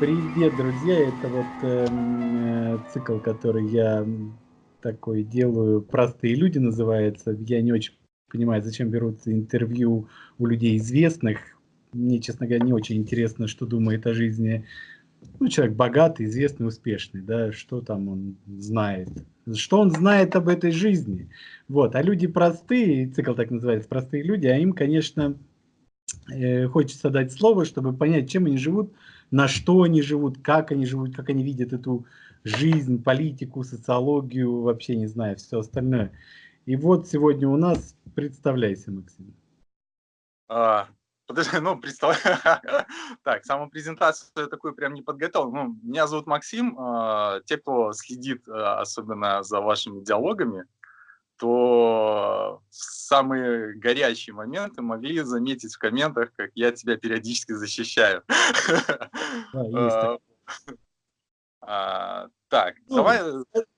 Привет, друзья! Это вот эм, э, цикл, который я такой делаю. Простые люди называется. Я не очень понимаю, зачем берут интервью у людей известных. Мне, честно говоря, не очень интересно, что думает о жизни ну, человек богатый, известный, успешный, да, что там он знает, что он знает об этой жизни. Вот, а люди простые, цикл так называется, простые люди, а им, конечно, э, хочется дать слово, чтобы понять, чем они живут, на что они живут, как они живут, как они видят эту жизнь, политику, социологию, вообще не знаю, все остальное. И вот сегодня у нас, представляйся, Максим. А, подожди, ну, представляю. так, самопрезентацию я такую прям не подготовил. Ну, меня зовут Максим. А, те, кто следит а, особенно за вашими диалогами, то в самые горячие моменты могли заметить в комментах, как я тебя периодически защищаю. Да, а, так, ну, давай...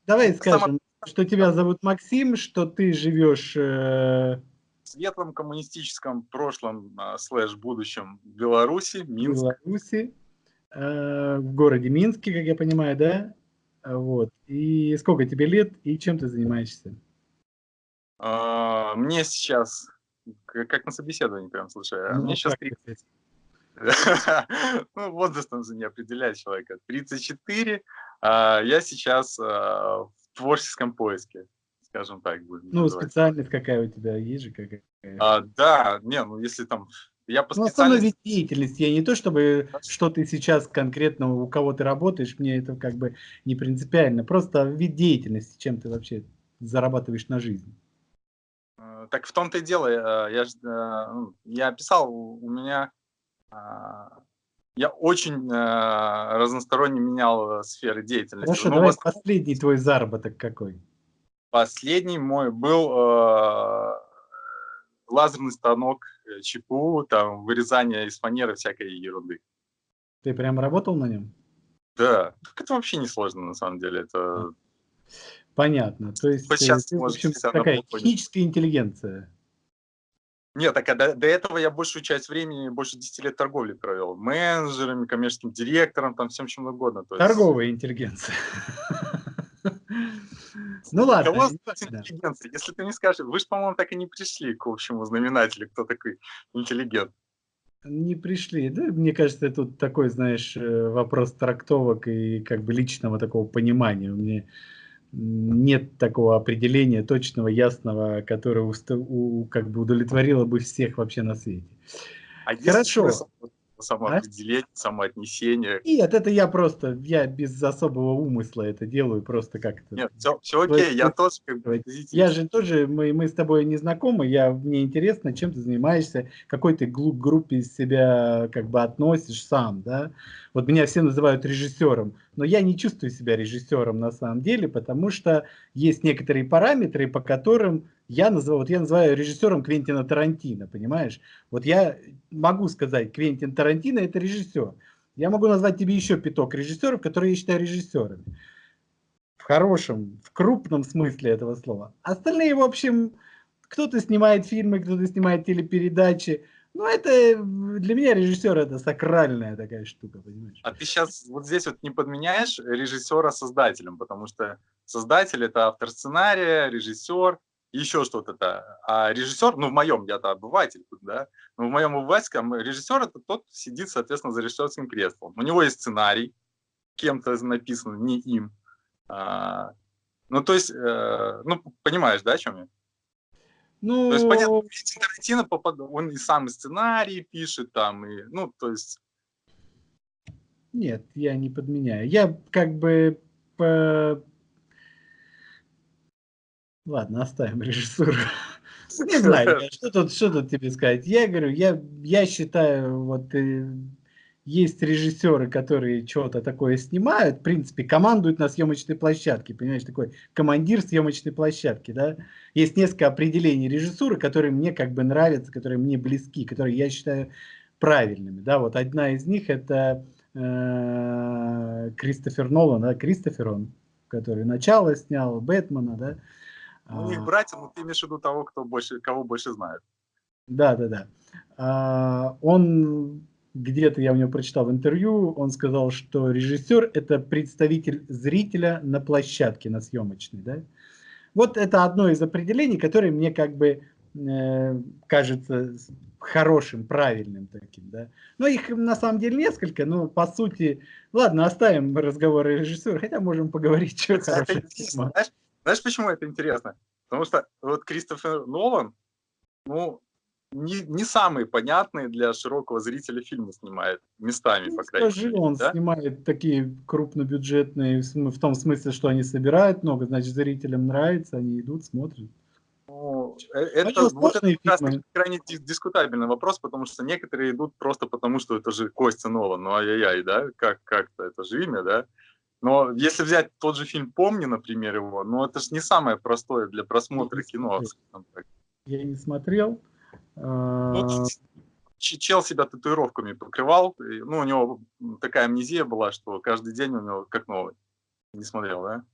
Давай скажем, что тебя зовут Максим, что ты живешь... Э... В светлом коммунистическом прошлом э, слэш будущем Беларуси, Минск. Беларуси, э, в городе Минске, как я понимаю, да? Вот. И сколько тебе лет и чем ты занимаешься? А, мне сейчас, как на собеседовании прям, слушай, а ну, мне сейчас 30. ну, возрастом же не определяет человека. 34, а я сейчас в творческом поиске, скажем так. Будем ну, называть. специальность какая у тебя, есть же какая? А, да, не, ну, если там я по ну, специальности... деятельность, я не то, чтобы что ты сейчас конкретно, у кого ты работаешь, мне это как бы не принципиально, просто вид деятельности, чем ты вообще зарабатываешь на жизнь. Э, так в том-то и дело, э, я, э, ну, я писал, у меня, я очень разносторонне менял сферы деятельности. Хорошо, ну, давай вас... последний твой заработок какой? Последний мой был лазерный станок ЧПУ, там вырезание из фанеры всякой ерунды. Ты прям работал на нем? Да, это вообще не сложно на самом деле. Это Понятно. То есть, сейчас, ты, в общем, такая техническая интеллигенция. Нет, так а до, до этого я большую часть времени, больше 10 лет торговли провел. Менеджерами, коммерческим директором, там всем чем угодно. То есть... Торговая интеллигенция. Ну ладно. интеллигенция? Если ты не скажешь, вы же, по-моему, так и не пришли к общему знаменателю, кто такой интеллигент. Не пришли. Да, мне кажется, тут такой, знаешь, э, вопрос трактовок и как бы личного такого понимания. Мне нет такого определения точного, ясного, которое у, как бы удовлетворило бы всех вообще на свете. А Хорошо. Есть самоопределение, а? самоотнесение. Нет, это я просто, я без особого умысла это делаю, просто как-то. Нет, все, все окей, я тоже как бы Я же тоже, мы, мы с тобой не знакомы, я, мне интересно, чем ты занимаешься, какой ты группе из себя как бы относишь сам, да. Вот меня все называют режиссером, но я не чувствую себя режиссером на самом деле, потому что есть некоторые параметры, по которым я называю, вот я называю режиссером Квентина Тарантино, понимаешь? Вот я могу сказать, Квентин Тарантино это режиссер. Я могу назвать тебе еще пяток режиссеров, которые я считаю режиссерами. В хорошем, в крупном смысле этого слова. Остальные, в общем, кто-то снимает фильмы, кто-то снимает телепередачи. Ну, это для меня режиссер это сакральная такая штука, понимаешь? А ты сейчас вот здесь вот не подменяешь режиссера создателем, потому что создатель это автор сценария, режиссер, еще что-то. А режиссер, ну в моем, я-то обыватель, да, но в моем обывательском режиссер это тот сидит, соответственно, за режиссерским креслом. У него есть сценарий, кем-то написан, не им. А, ну, то есть, э, ну, понимаешь, да, о чем я? Ну... То есть, понятно, Тарантино, попад... он и сам сценарий пишет там, и, ну, то есть... Нет, я не подменяю. Я как бы по Ладно, оставим режиссуру. Не знаю, что тут, что тут тебе сказать. Я говорю, я, я считаю, вот э, есть режиссеры, которые что-то такое снимают, в принципе, командуют на съемочной площадке, понимаешь, такой командир съемочной площадки, да. Есть несколько определений режиссуры, которые мне как бы нравятся, которые мне близки, которые я считаю правильными, да. Вот одна из них это э, Кристофер Нолан, да, Кристофер он, который начало снял, Бэтмена, да. У них братья, но ты имеешь в виду того, кто больше, кого больше знает. Да, да, да. А, он где-то я у него прочитал интервью, он сказал, что режиссер – это представитель зрителя на площадке, на съемочной. Да? Вот это одно из определений, которое мне как бы э, кажется хорошим, правильным таким. Да? Но их на самом деле несколько, но по сути, ладно, оставим разговор о режиссере, хотя можем поговорить, что хорошее. Знаешь, знаешь, почему это интересно? Потому что вот Кристофер Нолан, ну, не, не самые понятные для широкого зрителя фильмы снимает местами, ну, по крайней скажи, мере. он да? снимает такие крупнобюджетные, в том смысле, что они собирают много, значит, зрителям нравится, они идут, смотрят. Ну, э, это, вот это как раз крайне дискутабельный вопрос, потому что некоторые идут просто потому, что это же Костя Нолан, ну ай-яй-яй, да, как, как-то, это же имя, да. Но если взять тот же фильм «Помни», например, его, ну это же не самое простое для просмотра кино. Я не смотрел, ну, а, чел себя татуировками покрывал. Ну, у него такая амнезия была, что каждый день у него как новый. Не смотрел, да?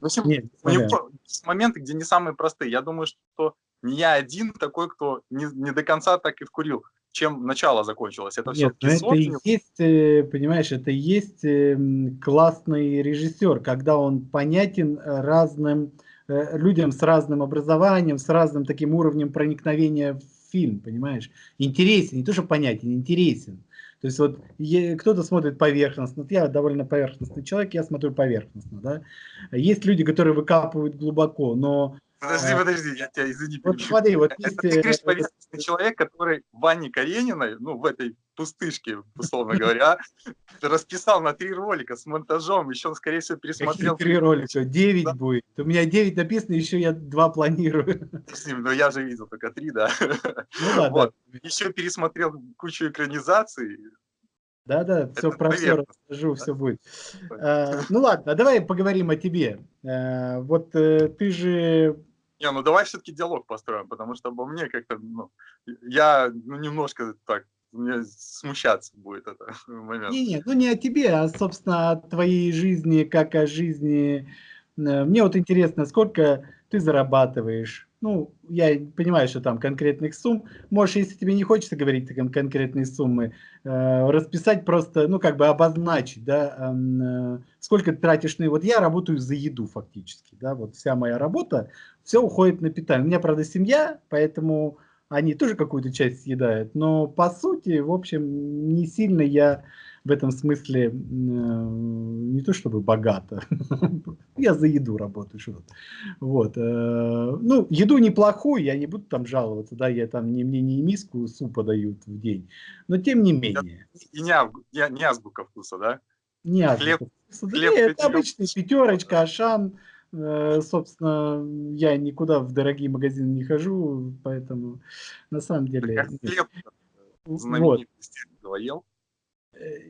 В общем, Нет, у него есть моменты, где не самые простые. Я думаю, что не я один такой, кто не, не до конца так и вкурил, чем начало закончилось. Это Нет, все это и есть, э, понимаешь, это и есть эм, классный режиссер, когда он понятен разным э, людям с разным образованием, с разным таким уровнем проникновения в фильм, понимаешь? Интересен, не то, что понятен, интересен. То есть вот кто-то смотрит поверхностно, я довольно поверхностный человек, я смотрю поверхностно, да. Есть люди, которые выкапывают глубоко, но Подожди, а, подожди, я тебя извини. Вот смотри, вот есть... Ты говоришь, повестный человек, который Ване Карениной, ну, в этой пустышке, условно говоря, расписал на три ролика с монтажом, еще, скорее всего, пересмотрел. Какие три ролика? Девять да. будет. У меня девять написано, еще я два планирую. Ну, я же видел только три, да. Ну, да, вот. да. Еще пересмотрел кучу экранизаций, да, да, все про все расскажу, все будет. А, ну ладно, давай поговорим о тебе. А, вот э, ты же не, ну давай все-таки диалог построим, потому что обо мне как-то, ну, я ну, немножко так, мне смущаться будет этот момент. Не, не, ну не о тебе, а, собственно, о твоей жизни, как о жизни. Мне вот интересно, сколько ты зарабатываешь, ну, я понимаю, что там конкретных сумм, можешь, если тебе не хочется говорить там конкретные суммы, э, расписать просто, ну, как бы обозначить, да, э, сколько ты тратишь на... Вот я работаю за еду фактически, да, вот вся моя работа, все уходит на питание. У меня, правда, семья, поэтому они тоже какую-то часть съедают, но по сути, в общем, не сильно я в этом смысле э, не то чтобы богато. я за еду работаю. Что вот. Э, ну, еду неплохую, я не буду там жаловаться, да, я там не, мне не миску супа дают в день. Но тем не менее. И не, не, не азбука вкуса, да? Не азбука хлеб, вкуса. Хлеб, да, это обычный пятерочка, ашан. Э, собственно, я никуда в дорогие магазины не хожу, поэтому на самом деле... Хлеб вот. ел?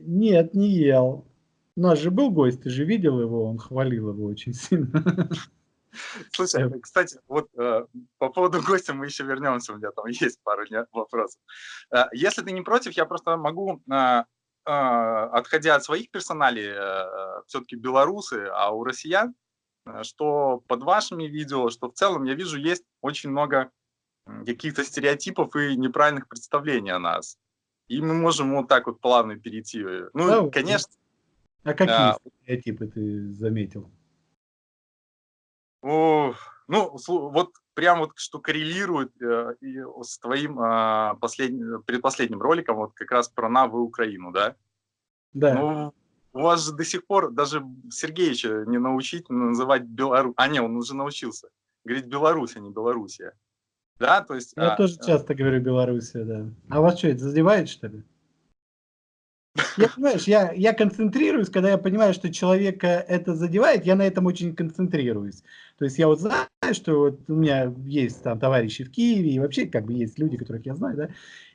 Нет, не ел. У нас же был гость, ты же видел его, он хвалил его очень сильно. Слушай, кстати, вот э, по поводу гостя мы еще вернемся, у меня там есть пару вопросов. Э, если ты не против, я просто могу, э, э, отходя от своих персоналей, э, все-таки белорусы, а у россиян, э, что под вашими видео, что в целом я вижу, есть очень много каких-то стереотипов и неправильных представлений о нас. И мы можем вот так вот плавно перейти. Ну, да, конечно... А какие а, стереотипы ты заметил? О, ну, вот прям вот что коррелирует э, и с твоим э, последним, предпоследним роликом, вот как раз про НАВ и Украину, да? Да. Ну, у вас же до сих пор даже Сергеевича не научить называть Беларусь. А, не, он уже научился. Говорить Беларусь, а не Белоруссия. Да, то есть... Я а, тоже часто говорю Белоруссия, да. А вас что, это задевает, что ли? Я, понимаешь, я, я концентрируюсь, когда я понимаю, что человека это задевает, я на этом очень концентрируюсь. То есть я вот знаю, что вот у меня есть там товарищи в Киеве, и вообще как бы есть люди, которых я знаю, да,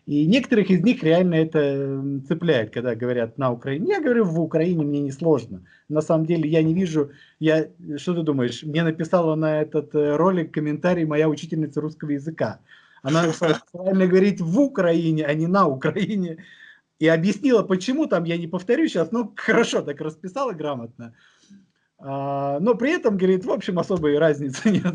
и некоторых из них реально это цепляет, когда говорят на Украине. Я говорю, в Украине мне не сложно. На самом деле я не вижу, я, что ты думаешь, мне написала на этот э, ролик комментарий моя учительница русского языка. Она правильно говорить в Украине, а не на Украине. И объяснила, почему там, я не повторю сейчас, но хорошо так расписала грамотно. А, но при этом, говорит, в общем, особой разницы нет.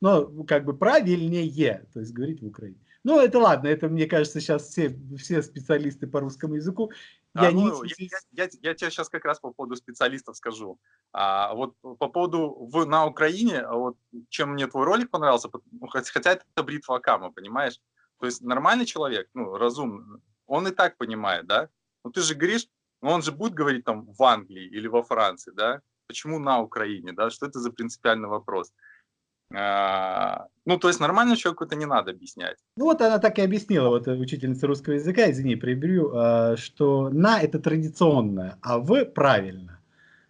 Но как бы правильнее, то есть говорить в Украине. Ну, это ладно, это, мне кажется, сейчас все, все специалисты по русскому языку. А, я, ну, не... я, я, я, тебе сейчас как раз по поводу специалистов скажу. А, вот по поводу в, на Украине, вот чем мне твой ролик понравился, ну, хотя это бритва Акама, понимаешь? То есть нормальный человек, ну, разумный, он и так понимает, да? Ну, ты же говоришь, ну, он же будет говорить там в Англии или во Франции, да? Почему на Украине, да? Что это за принципиальный вопрос? А, ну, то есть нормальному человеку это не надо объяснять. Ну, вот она так и объяснила, вот учительница русского языка, извини, приберу, а, что на это традиционное, а в правильно.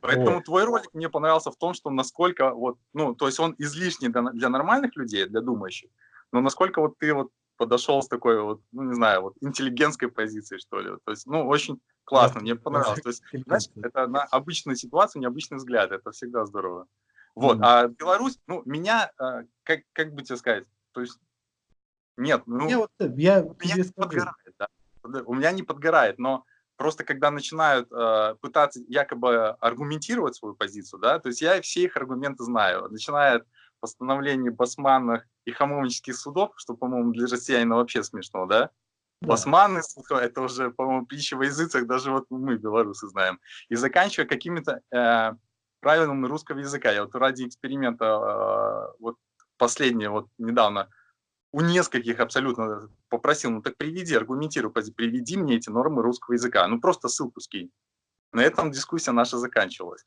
Поэтому вот. твой ролик мне понравился в том, что насколько вот, ну, то есть он излишний для, для нормальных людей, для думающих, но насколько вот ты вот подошел с такой вот, ну, не знаю, вот интеллигентской позиции, что ли. То есть, ну, очень классно, мне понравилось. То есть, знаешь, это на обычную ситуацию, необычный взгляд, это всегда здорово. Вот, а Беларусь, ну, меня, а, как, как бы тебе сказать, то есть, нет, ну, я, вот, я меня не подгорает, да, у меня не подгорает, но просто когда начинают э, пытаться якобы аргументировать свою позицию, да, то есть я все их аргументы знаю, начиная от постановлений басманных и хамовнических судов, что, по-моему, для россиянина вообще смешно, да, да. Басманы, это уже, по-моему, пища во языцах, даже вот мы, белорусы, знаем. И заканчивая какими-то э, правилами русского языка. Я вот ради эксперимента, э, вот последнее, вот недавно, у нескольких абсолютно попросил, ну так приведи, аргументируй, приведи мне эти нормы русского языка. Ну просто ссылку скинь. На этом дискуссия наша заканчивалась.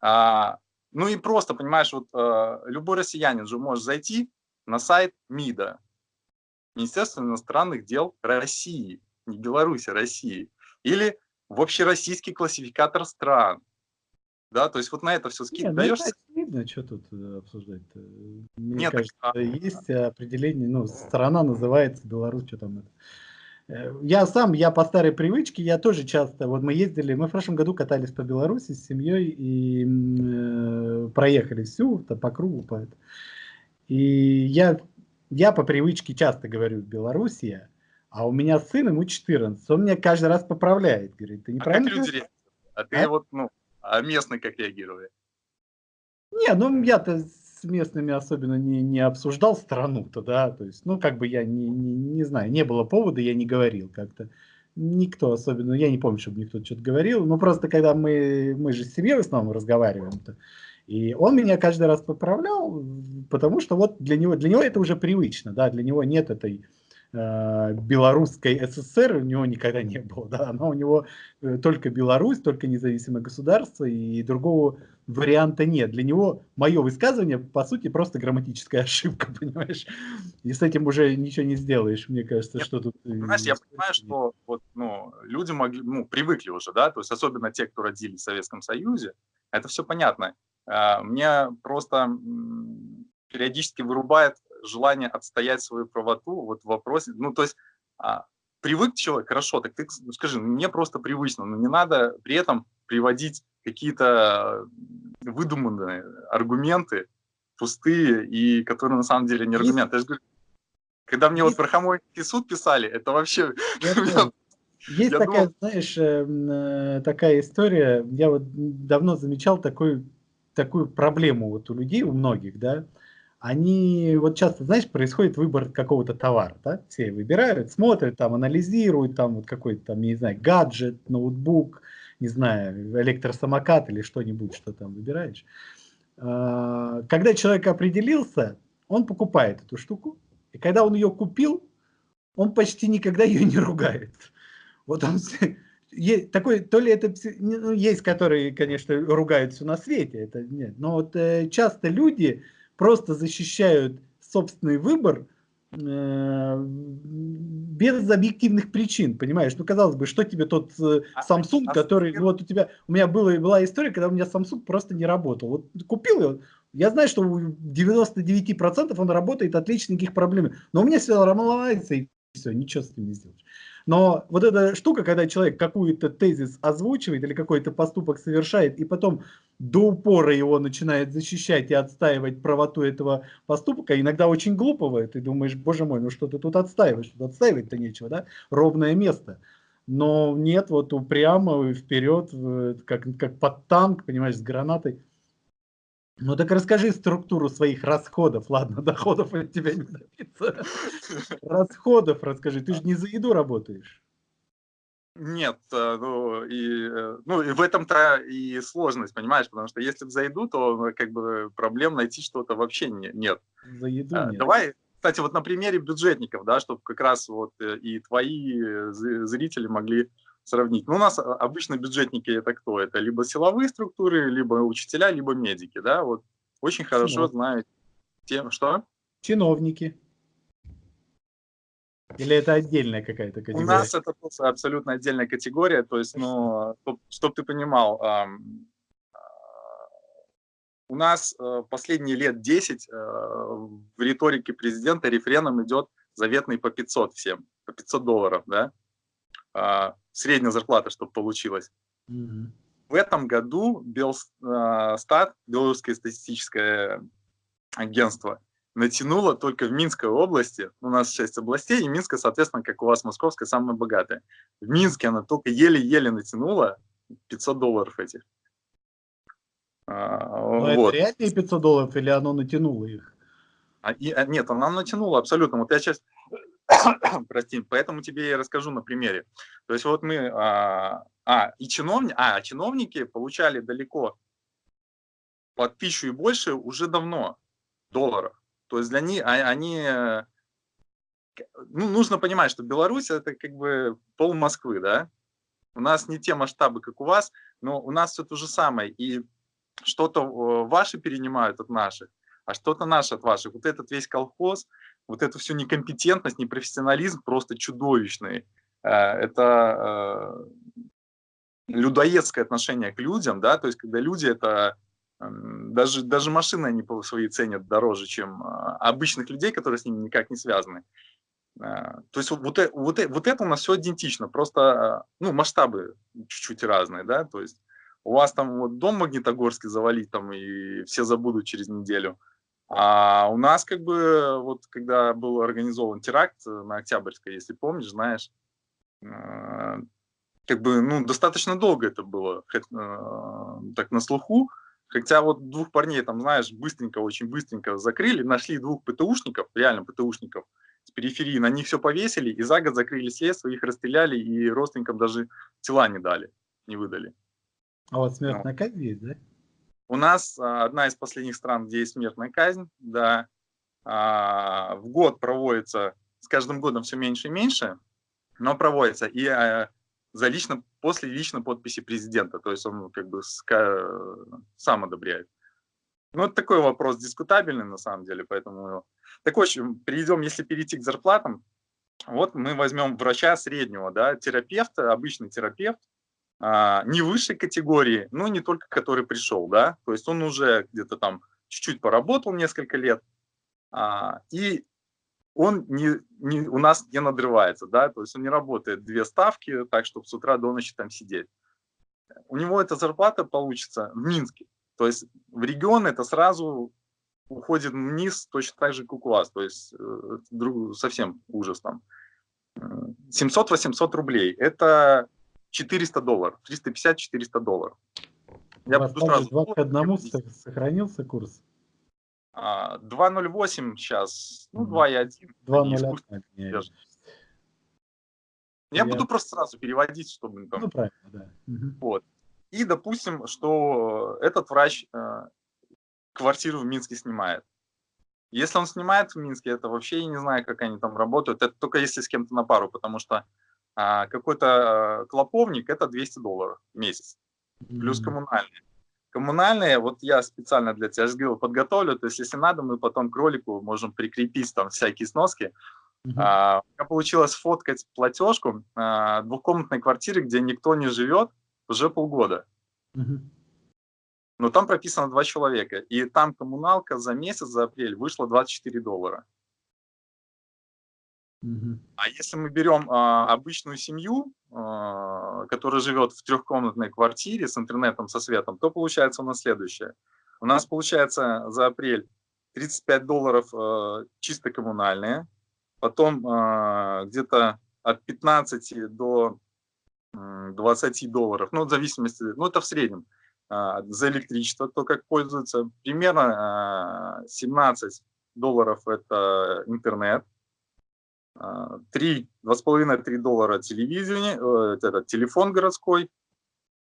А, ну и просто, понимаешь, вот э, любой россиянин же может зайти на сайт МИДа, Министерства иностранных дел России, не Беларуси, России, или в общероссийский классификатор стран, да, то есть вот на это все скид ну, даешь. Видно, что тут э, обсуждать. -то. Мне Нет, кажется, так, а... есть определение, ну, страна называется Беларусь, что там это. Я сам, я по старой привычке, я тоже часто, вот мы ездили, мы в прошлом году катались по Беларуси с семьей и э, проехали всю то по кругу. По это. И я, я по привычке часто говорю Белоруссия, а у меня сын, ему 14, он меня каждый раз поправляет, говорит, ты неправильно... А как люди А ты а? вот, ну, а местные как реагировали? Не, ну я-то с местными особенно не, не обсуждал страну-то, да, то есть, ну, как бы я не, не, не знаю, не было повода, я не говорил как-то. Никто особенно, я не помню, чтобы никто что-то говорил, но просто когда мы, мы же с семьей в основном разговариваем-то, и он меня каждый раз поправлял, потому что вот для него, для него это уже привычно, да, для него нет этой белорусской СССР у него никогда не было, да, она у него э, только Беларусь, только независимое государство, и другого варианта нет. Для него мое высказывание, по сути, просто грамматическая ошибка, понимаешь? И с этим уже ничего не сделаешь, мне кажется, Нет, что тут... Э, понимаешь, я понимаю, что вот, ну, люди могли, ну, привыкли уже, да, то есть особенно те, кто родились в Советском Союзе, это все понятно. А, мне просто периодически вырубает желание отстоять свою правоту вот в вопросе, ну, то есть а, привык человек, хорошо, так ты ну, скажи, ну, мне просто привычно, но не надо при этом приводить какие-то выдуманные аргументы, пустые, и которые на самом деле не аргументы. Я же говорю, когда мне вот про Хамойский суд писали, это вообще... Есть я такая, думал... знаешь, эм, э, такая история, я вот давно замечал такую, такую проблему вот у людей, у многих, да, они, вот часто, знаешь, происходит выбор какого-то товара, да, все выбирают, смотрят, там, анализируют, там, вот какой-то, там, не знаю, гаджет, ноутбук, не знаю, электросамокат или что-нибудь, что там выбираешь. А, когда человек определился, он покупает эту штуку, и когда он ее купил, он почти никогда ее не ругает. Вот он есть такой, то ли это ну, есть, которые, конечно, ругают все на свете, это нет, но вот э, часто люди просто защищают собственный выбор э, без объективных причин, понимаешь? Ну, казалось бы, что тебе тот э, а, Samsung, а, который, а, вот у тебя, у меня была, была история, когда у меня Samsung просто не работал. Вот купил его, я знаю, что у 99% он работает отлично, никаких проблем. Но у меня все ломается, и все, ничего с этим не сделаешь. Но вот эта штука, когда человек какой-то тезис озвучивает или какой-то поступок совершает, и потом до упора его начинает защищать и отстаивать правоту этого поступка, иногда очень глупого, и ты думаешь, боже мой, ну что ты тут отстаиваешь, тут отстаивать-то нечего, да, ровное место. Но нет, вот упрямо вперед, как, как под танк, понимаешь, с гранатой. Ну так расскажи структуру своих расходов. Ладно, доходов от тебя не добиться. Расходов расскажи. Ты же не за еду работаешь. Нет, э, ну и, э, ну и в этом-то и сложность, понимаешь, потому что если за еду, то ну, как бы проблем найти что-то вообще не, нет. За еду а, нет. Давай, кстати, вот на примере бюджетников, да, чтобы как раз вот э, и твои зрители могли сравнить. Ну, у нас обычно бюджетники это кто? Это либо силовые структуры, либо учителя, либо медики, да, вот очень хорошо Чинов. знают тем, что? Чиновники. Или это отдельная какая-то категория? У нас это абсолютно отдельная категория, то есть, ну, чтобы ты понимал, у нас э, последние лет 10 э, в риторике президента рефреном идет заветный по 500 всем, по 500 долларов, да, а, средняя зарплата, чтобы получилось. Mm -hmm. В этом году Белстат, Белорусское статистическое агентство, натянуло только в Минской области, у нас 6 областей, и Минская, соответственно, как у вас Московская, самая богатая. В Минске она только еле-еле натянула 500 долларов этих. А, Но вот. это реальные 500 долларов или оно натянуло их? А, и, а, нет, она натянула абсолютно. Вот я сейчас, прости, поэтому тебе я расскажу на примере. То есть вот мы, а, а и чиновники, а, чиновники получали далеко под тысячу и больше уже давно долларов. То есть для них а, они, ну, нужно понимать, что Беларусь это как бы пол Москвы, да? У нас не те масштабы, как у вас, но у нас все то же самое. И что-то ваши перенимают от наших, а что-то наши от ваших. Вот этот весь колхоз, вот эту всю некомпетентность, непрофессионализм просто чудовищный. Э, это э, людоедское отношение к людям, да, то есть когда люди это даже, даже машины они по своей ценят дороже, чем а, обычных людей, которые с ними никак не связаны. То есть вот, вот, вот, это у нас все идентично, просто ну, масштабы чуть-чуть разные, да, то есть у вас там вот дом Магнитогорский завалить там и все забудут через неделю, а у нас как бы вот когда был организован теракт на Октябрьской, если помнишь, знаешь, как бы ну достаточно долго это было так на слуху, Хотя вот двух парней, там, знаешь, быстренько, очень быстренько закрыли, нашли двух ПТУшников, реально ПТУшников с периферии, на них все повесили, и за год закрыли следствие, их расстреляли, и родственникам даже тела не дали, не выдали. А вот смертная ну. казнь есть, да? У нас а, одна из последних стран, где есть смертная казнь, да, а, в год проводится, с каждым годом все меньше и меньше, но проводится. И а, за лично, после личной подписи президента, то есть он как бы сам одобряет. Ну, это такой вопрос дискутабельный на самом деле, поэтому... Так, в общем, перейдем, если перейти к зарплатам, вот мы возьмем врача среднего, да, терапевта, обычный терапевт, а, не высшей категории, но не только который пришел, да, то есть он уже где-то там чуть-чуть поработал несколько лет, а, и он не, не, у нас не надрывается, да, то есть он не работает две ставки, так, чтобы с утра до ночи там сидеть. У него эта зарплата получится в Минске, то есть в регион это сразу уходит вниз точно так же, как у вас, то есть э, друг, совсем ужас там. 700-800 рублей, это 400 долларов, 350-400 долларов. Я буду сразу... 2 к 1 сохранился курс? 2.08 сейчас, ну 2.1. 2.01. Я, буду просто сразу переводить, чтобы там... Ну, правильно, да. Вот. И допустим, что этот врач э, квартиру в Минске снимает. Если он снимает в Минске, это вообще я не знаю, как они там работают. Это только если с кем-то на пару, потому что а, какой-то э, клоповник это 200 долларов в месяц. Плюс коммунальные. Коммунальные, вот я специально для тебя говорил, подготовлю, то есть если надо, мы потом к ролику можем прикрепить там всякие сноски. Uh -huh. у меня получилось фоткать платежку а, двухкомнатной квартиры, где никто не живет уже полгода. Uh -huh. Но там прописано два человека, и там коммуналка за месяц, за апрель, вышла 24 доллара. А если мы берем а, обычную семью, а, которая живет в трехкомнатной квартире с интернетом, со светом, то получается у нас следующее. У нас получается за апрель 35 долларов а, чисто коммунальные, потом а, где-то от 15 до 20 долларов, ну, в зависимости, ну, это в среднем, а, за электричество, кто как пользуется. Примерно 17 долларов – это интернет, 3, 2,5-3 доллара телевидение, э, это телефон городской,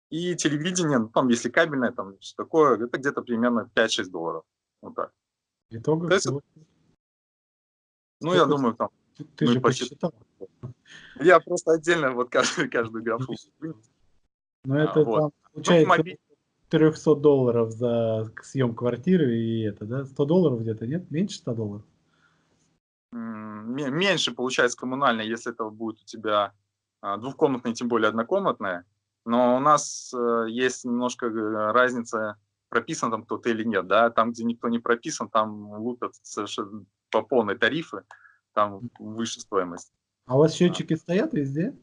и телевидение, ну, там, если кабельное, там, что такое, это где-то примерно 5-6 долларов. Вот так. Итого есть, ну, я думаю, там... Ты, ты ну, же посчитал. Я просто отдельно вот каждую, каждую графу. Ну, это а, вот. там, ну, получается, ну, 300 долларов за съем квартиры и это, да? 100 долларов где-то, нет? Меньше 100 долларов? Меньше получается коммунальная, если это будет у тебя а, двухкомнатная, тем более однокомнатная. Но у нас э, есть немножко э, разница, прописан там кто-то или нет. Да? Там, где никто не прописан, там лупят совершенно по полной тарифы, там выше стоимость. А у вас счетчики а. стоят везде?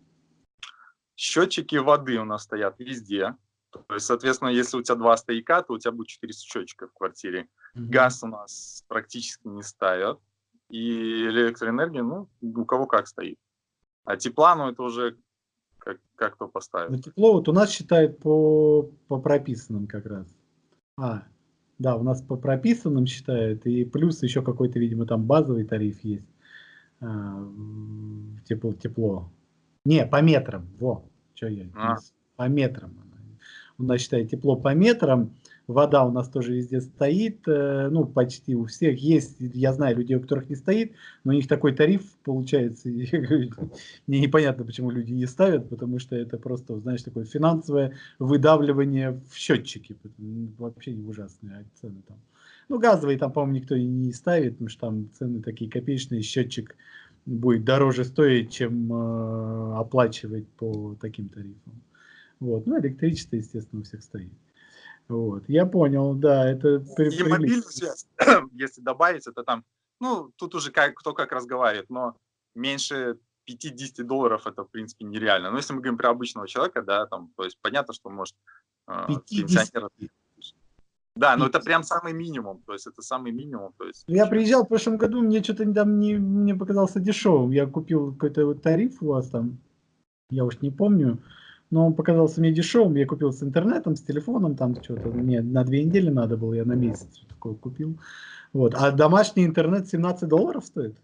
Счетчики воды у нас стоят везде. То есть, соответственно, если у тебя два стояка, то у тебя будет 4 счетчика в квартире. Mm Газ у нас практически не ставят. И электроэнергия, ну, у кого как стоит. А тепла, ну, это уже как, как кто поставит. Ну, тепло вот у нас считают по, по прописанным как раз. А, да, у нас по прописанным считают, и плюс еще какой-то, видимо, там базовый тариф есть. А, тепло, тепло. Не, по метрам, во, что я, а. по метрам. У нас считает тепло по метрам, вода у нас тоже везде стоит, э, ну, почти у всех есть, я знаю людей, у которых не стоит, но у них такой тариф получается, мне непонятно, почему люди не ставят, потому что это просто, знаешь, такое финансовое выдавливание в счетчики, вообще не ужасные а цены там. Ну, газовые там, по-моему, никто и не ставит, потому что там цены такие копеечные, счетчик будет дороже стоить, чем э, оплачивать по таким тарифам. Вот. Ну, электричество, естественно, у всех стоит. Вот, я понял, да, это... И мобильную связь, если добавить, это там, ну, тут уже как, кто как разговаривает, но меньше 50 долларов это, в принципе, нереально. Но если мы говорим про обычного человека, да, там, то есть понятно, что может э, пенсионер... Да, но это прям самый минимум, то есть это самый минимум. То есть... Я приезжал в прошлом году, мне что-то там не, мне показался дешевым. Я купил какой-то вот тариф у вас там, я уж не помню, но он показался мне дешевым. Я купил с интернетом, с телефоном, там что-то мне на две недели надо было, я на месяц такое купил. Вот. А домашний интернет 17 долларов стоит?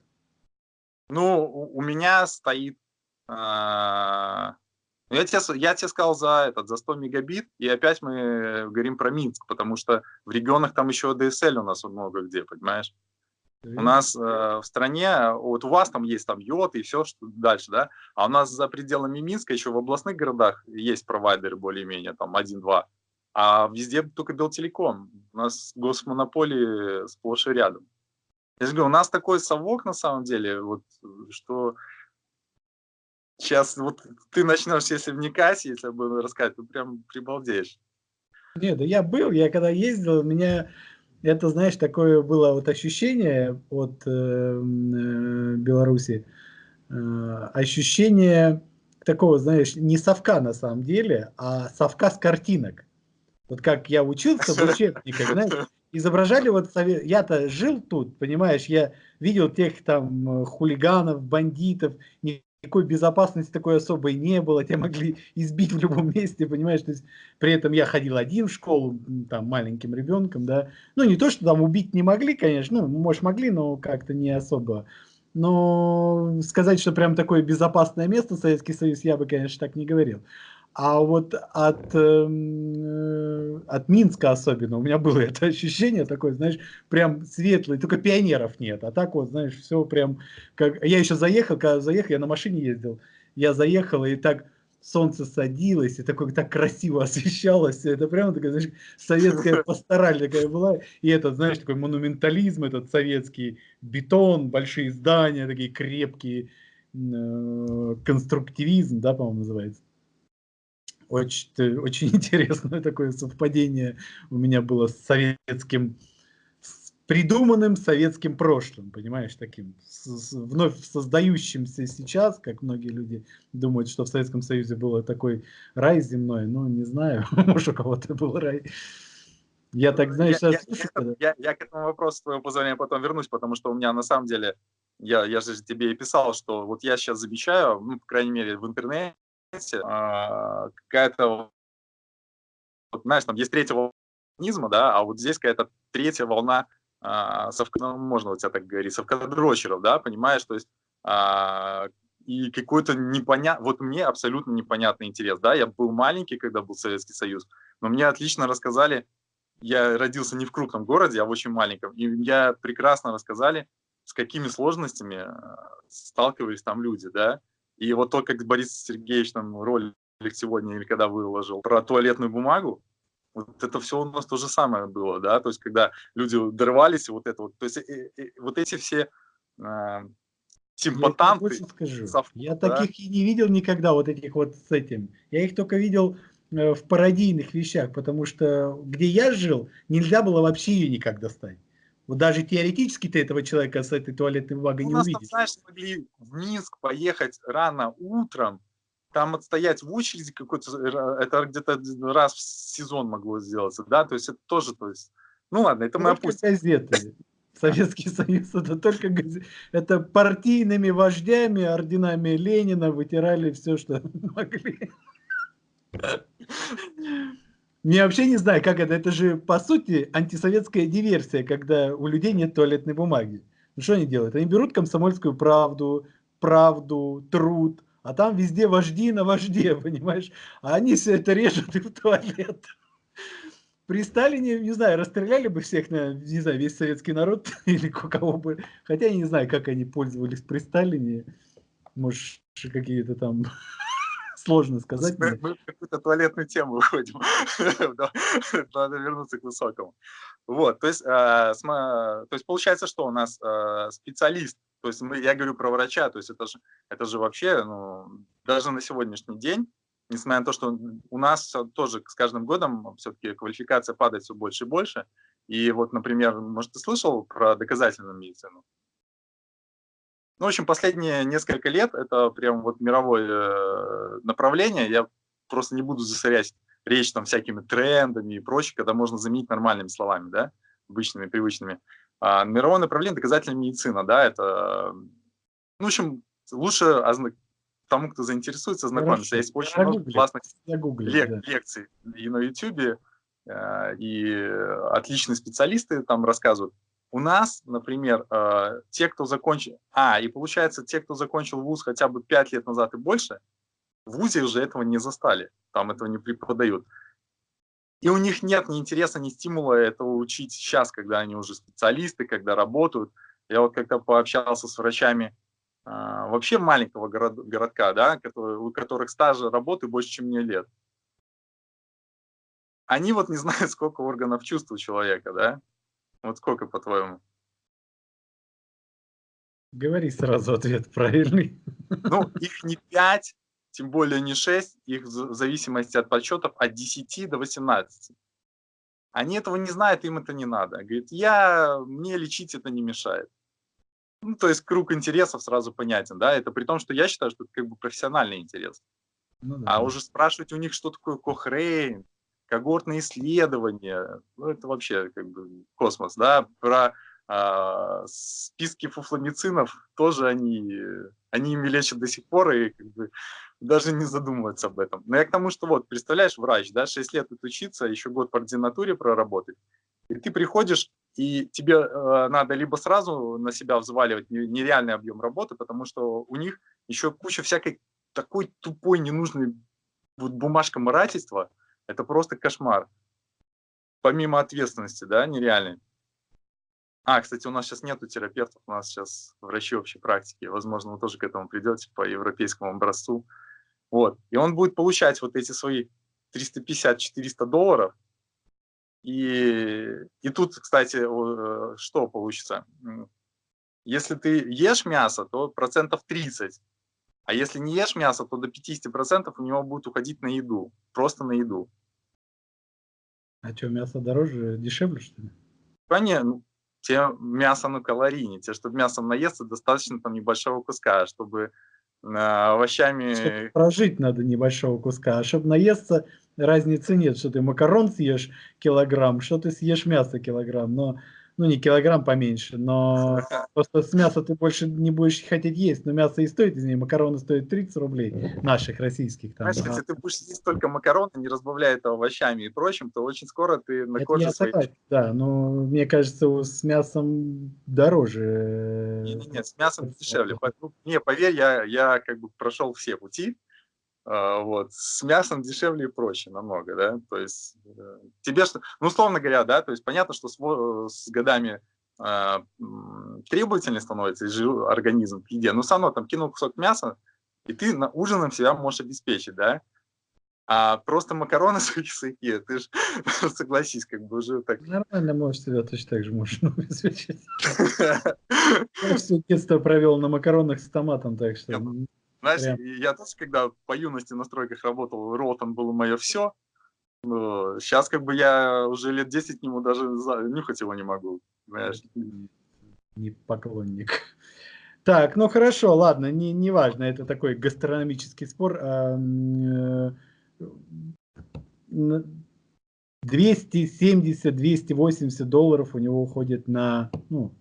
Ну, у меня стоит... А, ну, я, тебе, я тебе сказал за, этот, за 100 мегабит, и опять мы говорим про Минск, потому что в регионах там еще DSL у нас много где, понимаешь? У нас э, в стране, вот у вас там есть там йод и все, что дальше, да, а у нас за пределами Минска еще в областных городах есть провайдеры более-менее, там один-два, а везде только Белтелеком. У нас госмонополии сплошь и рядом. Я же говорю, у нас такой совок на самом деле, вот, что сейчас вот ты начнешь, если вникать, если я буду рассказывать, ты прям прибалдеешь. Нет, да я был, я когда ездил, меня это, знаешь, такое было вот ощущение от э, э, Беларуси, э, ощущение такого, знаешь, не совка на самом деле, а совка с картинок. Вот как я учился в учебниках, знаешь, изображали вот, я-то жил тут, понимаешь, я видел тех там хулиганов, бандитов, не никакой безопасности такой особой не было, тебя могли избить в любом месте, понимаешь, то есть при этом я ходил один в школу, там, маленьким ребенком, да, ну, не то, что там убить не могли, конечно, ну, может, могли, но как-то не особо, но сказать, что прям такое безопасное место Советский Союз, я бы, конечно, так не говорил. А вот от, э, от Минска особенно у меня было это ощущение такое, знаешь, прям светлое, только пионеров нет. А так вот, знаешь, все прям как... Я еще заехал, когда заехал, я на машине ездил, я заехал, и так солнце садилось, и такое так красиво освещалось. Это прямо такая, знаешь, советская пастораль такая была. И этот, знаешь, такой монументализм, этот советский бетон, большие здания, такие крепкие, э, конструктивизм, да, по-моему, называется. Очень, очень интересное такое совпадение у меня было с советским, с придуманным советским прошлым, понимаешь, таким, с, с, вновь создающимся сейчас, как многие люди думают, что в Советском Союзе был такой рай земной, ну, не знаю, может, у кого-то был рай. Я так, знаешь, я, сейчас... Я, я, я, я к этому вопросу, с твоего позволения, потом вернусь, потому что у меня на самом деле, я, я же тебе и писал, что вот я сейчас замечаю, ну, по крайней мере, в интернете, а, какая-то знаешь, там есть третья волна, да, а вот здесь какая-то третья волна а, совка, ну, можно вот тебя так говорить, совкадрочеров, да, понимаешь, то есть а, и какой-то непонятный, вот мне абсолютно непонятный интерес, да, я был маленький, когда был Советский Союз, но мне отлично рассказали, я родился не в крупном городе, а в очень маленьком, и я прекрасно рассказали, с какими сложностями а, сталкивались там люди, да, и вот то, как Борис Сергеевич там ролик сегодня или когда выложил про туалетную бумагу, вот это все у нас то же самое было, да, то есть когда люди дорвались, вот это вот, то есть и, и, вот эти все э, симпатанты. Я скажу, совку, я да? таких и не видел никогда, вот этих вот с этим. Я их только видел э, в пародийных вещах, потому что где я жил, нельзя было вообще ее никак достать. Вот даже теоретически ты этого человека с этой туалетной бумагой ну, не увидишь. Там, знаешь, могли в Минск поехать рано утром, там отстоять в очереди какой-то, э, это где-то раз в сезон могло сделаться, да, то есть это тоже, то есть, ну ладно, это только мы опустим. газеты. Советский Союз это только газеты. Это партийными вождями, орденами Ленина вытирали все, что могли. Я вообще не знаю, как это. Это же, по сути, антисоветская диверсия, когда у людей нет туалетной бумаги. Ну, что они делают? Они берут комсомольскую правду, правду, труд, а там везде вожди на вожде, понимаешь? А они все это режут и в туалет. При Сталине, не знаю, расстреляли бы всех, не знаю, весь советский народ или кого бы. Хотя я не знаю, как они пользовались при Сталине. Может, какие-то там сложно сказать. Мы, мы в какую-то туалетную тему выходим. Надо вернуться к высокому. Вот, то есть, а, то есть получается, что у нас а, специалист то есть мы, я говорю про врача, то есть это же, это же вообще, ну, даже на сегодняшний день, несмотря на то, что у нас тоже с каждым годом все-таки квалификация падает все больше и больше. И вот, например, может, ты слышал про доказательную медицину? Ну, в общем, последние несколько лет это прям вот мировое э, направление. Я просто не буду засорять речь там всякими трендами и прочее, когда можно заменить нормальными словами, да, обычными, привычными. А, мировое направление доказательная медицина, да, это, ну, в общем, лучше тому, кто заинтересуется, знакомиться. Есть очень я много гуглю, классных гуглю, лек да. лекций и на YouTube, э, и отличные специалисты там рассказывают. У нас, например, э, те, кто закончил... А, и получается, те, кто закончил вуз хотя бы 5 лет назад и больше, в ВУЗе уже этого не застали, там этого не преподают. И у них нет ни интереса, ни стимула этого учить сейчас, когда они уже специалисты, когда работают. Я вот как-то пообщался с врачами а, вообще маленького город, городка, да, у которых стажа работы больше, чем мне лет. Они вот не знают, сколько органов чувств у человека, да? Вот сколько, по-твоему? Говори сразу ответ правильный. Ну, их не пять, тем более не 6, их в зависимости от подсчетов от 10 до 18. Они этого не знают, им это не надо. Говорит, я, мне лечить это не мешает. Ну, то есть круг интересов сразу понятен, да, это при том, что я считаю, что это как бы профессиональный интерес. Ну, да. А уже спрашивать у них, что такое Кохрейн, когортные исследования, ну, это вообще как бы космос, да, про а, списки фуфломицинов тоже они, они ими лечат до сих пор, и как бы даже не задумываться об этом. Но я к тому, что вот, представляешь, врач, да, 6 лет учиться, еще год по ординатуре проработать, и ты приходишь, и тебе э, надо либо сразу на себя взваливать нереальный объем работы, потому что у них еще куча всякой такой тупой, ненужной вот бумажка морательства, это просто кошмар. Помимо ответственности, да, нереальной. А, кстати, у нас сейчас нету терапевтов, у нас сейчас врачи общей практики. Возможно, вы тоже к этому придете по европейскому образцу. Вот. И он будет получать вот эти свои 350-400 долларов. И, и тут, кстати, э, что получится? Если ты ешь мясо, то процентов 30. А если не ешь мясо, то до 50% у него будет уходить на еду. Просто на еду. А что, мясо дороже, дешевле, что ли? Конечно, ну, те мясо, ну, калорийнее. Те, чтобы мясом наесться, достаточно там небольшого куска, чтобы овощами... Чтобы прожить надо небольшого куска, а чтобы наесться, разницы нет, что ты макарон съешь килограмм, что ты съешь мясо килограмм, но ну не килограмм поменьше, но просто с мяса ты больше не будешь хотеть есть, но мясо и стоит, из нее макароны стоят 30 рублей, наших, российских. Там, Знаешь, да. если ты будешь есть только макароны, не разбавляя это овощами и прочим, то очень скоро ты на коже своей... Да, но мне кажется, с мясом дороже. Нет, нет, с мясом дешевле. Не, поверь, я, я как бы прошел все пути, вот. С мясом дешевле и проще намного, да, то есть э, тебе, что, ну, условно говоря, да, то есть понятно, что с, с годами э, требовательнее становится организм к еде, но все равно там кинул кусок мяса, и ты на ужином себя можешь обеспечить, да, а просто макароны сухие, ты же согласись, как бы уже так. Нормально можешь себя точно так же можешь обеспечить. Я все детство провел на макаронах с томатом, так что... Знаешь, Прям. я тоже, когда по юности на стройках работал, ротом было мое все. Но сейчас как бы я уже лет 10 к нему даже нюхать его не могу. Знаешь. Не поклонник. Так, ну хорошо, ладно, не, не важно, это такой гастрономический спор. 270-280 долларов у него уходит на, ну,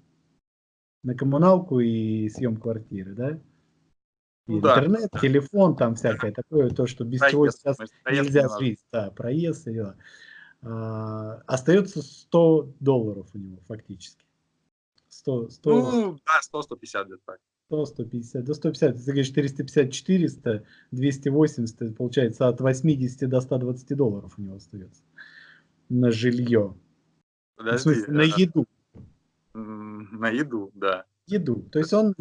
на коммуналку и съем квартиры, да? И ну, интернет, да. телефон, там всякое такое, то, что без проезд, чего сейчас нельзя жить. Да, проезд и. А, остается 100 долларов у него фактически. 100, 100, ну, да, 100-150 где-то так. 100, 150, до 150, ты говоришь 450, 400, 280, получается от 80 до 120 долларов у него остается на жилье. Подожди, в смысле, на еду. На еду, да еду. То есть он,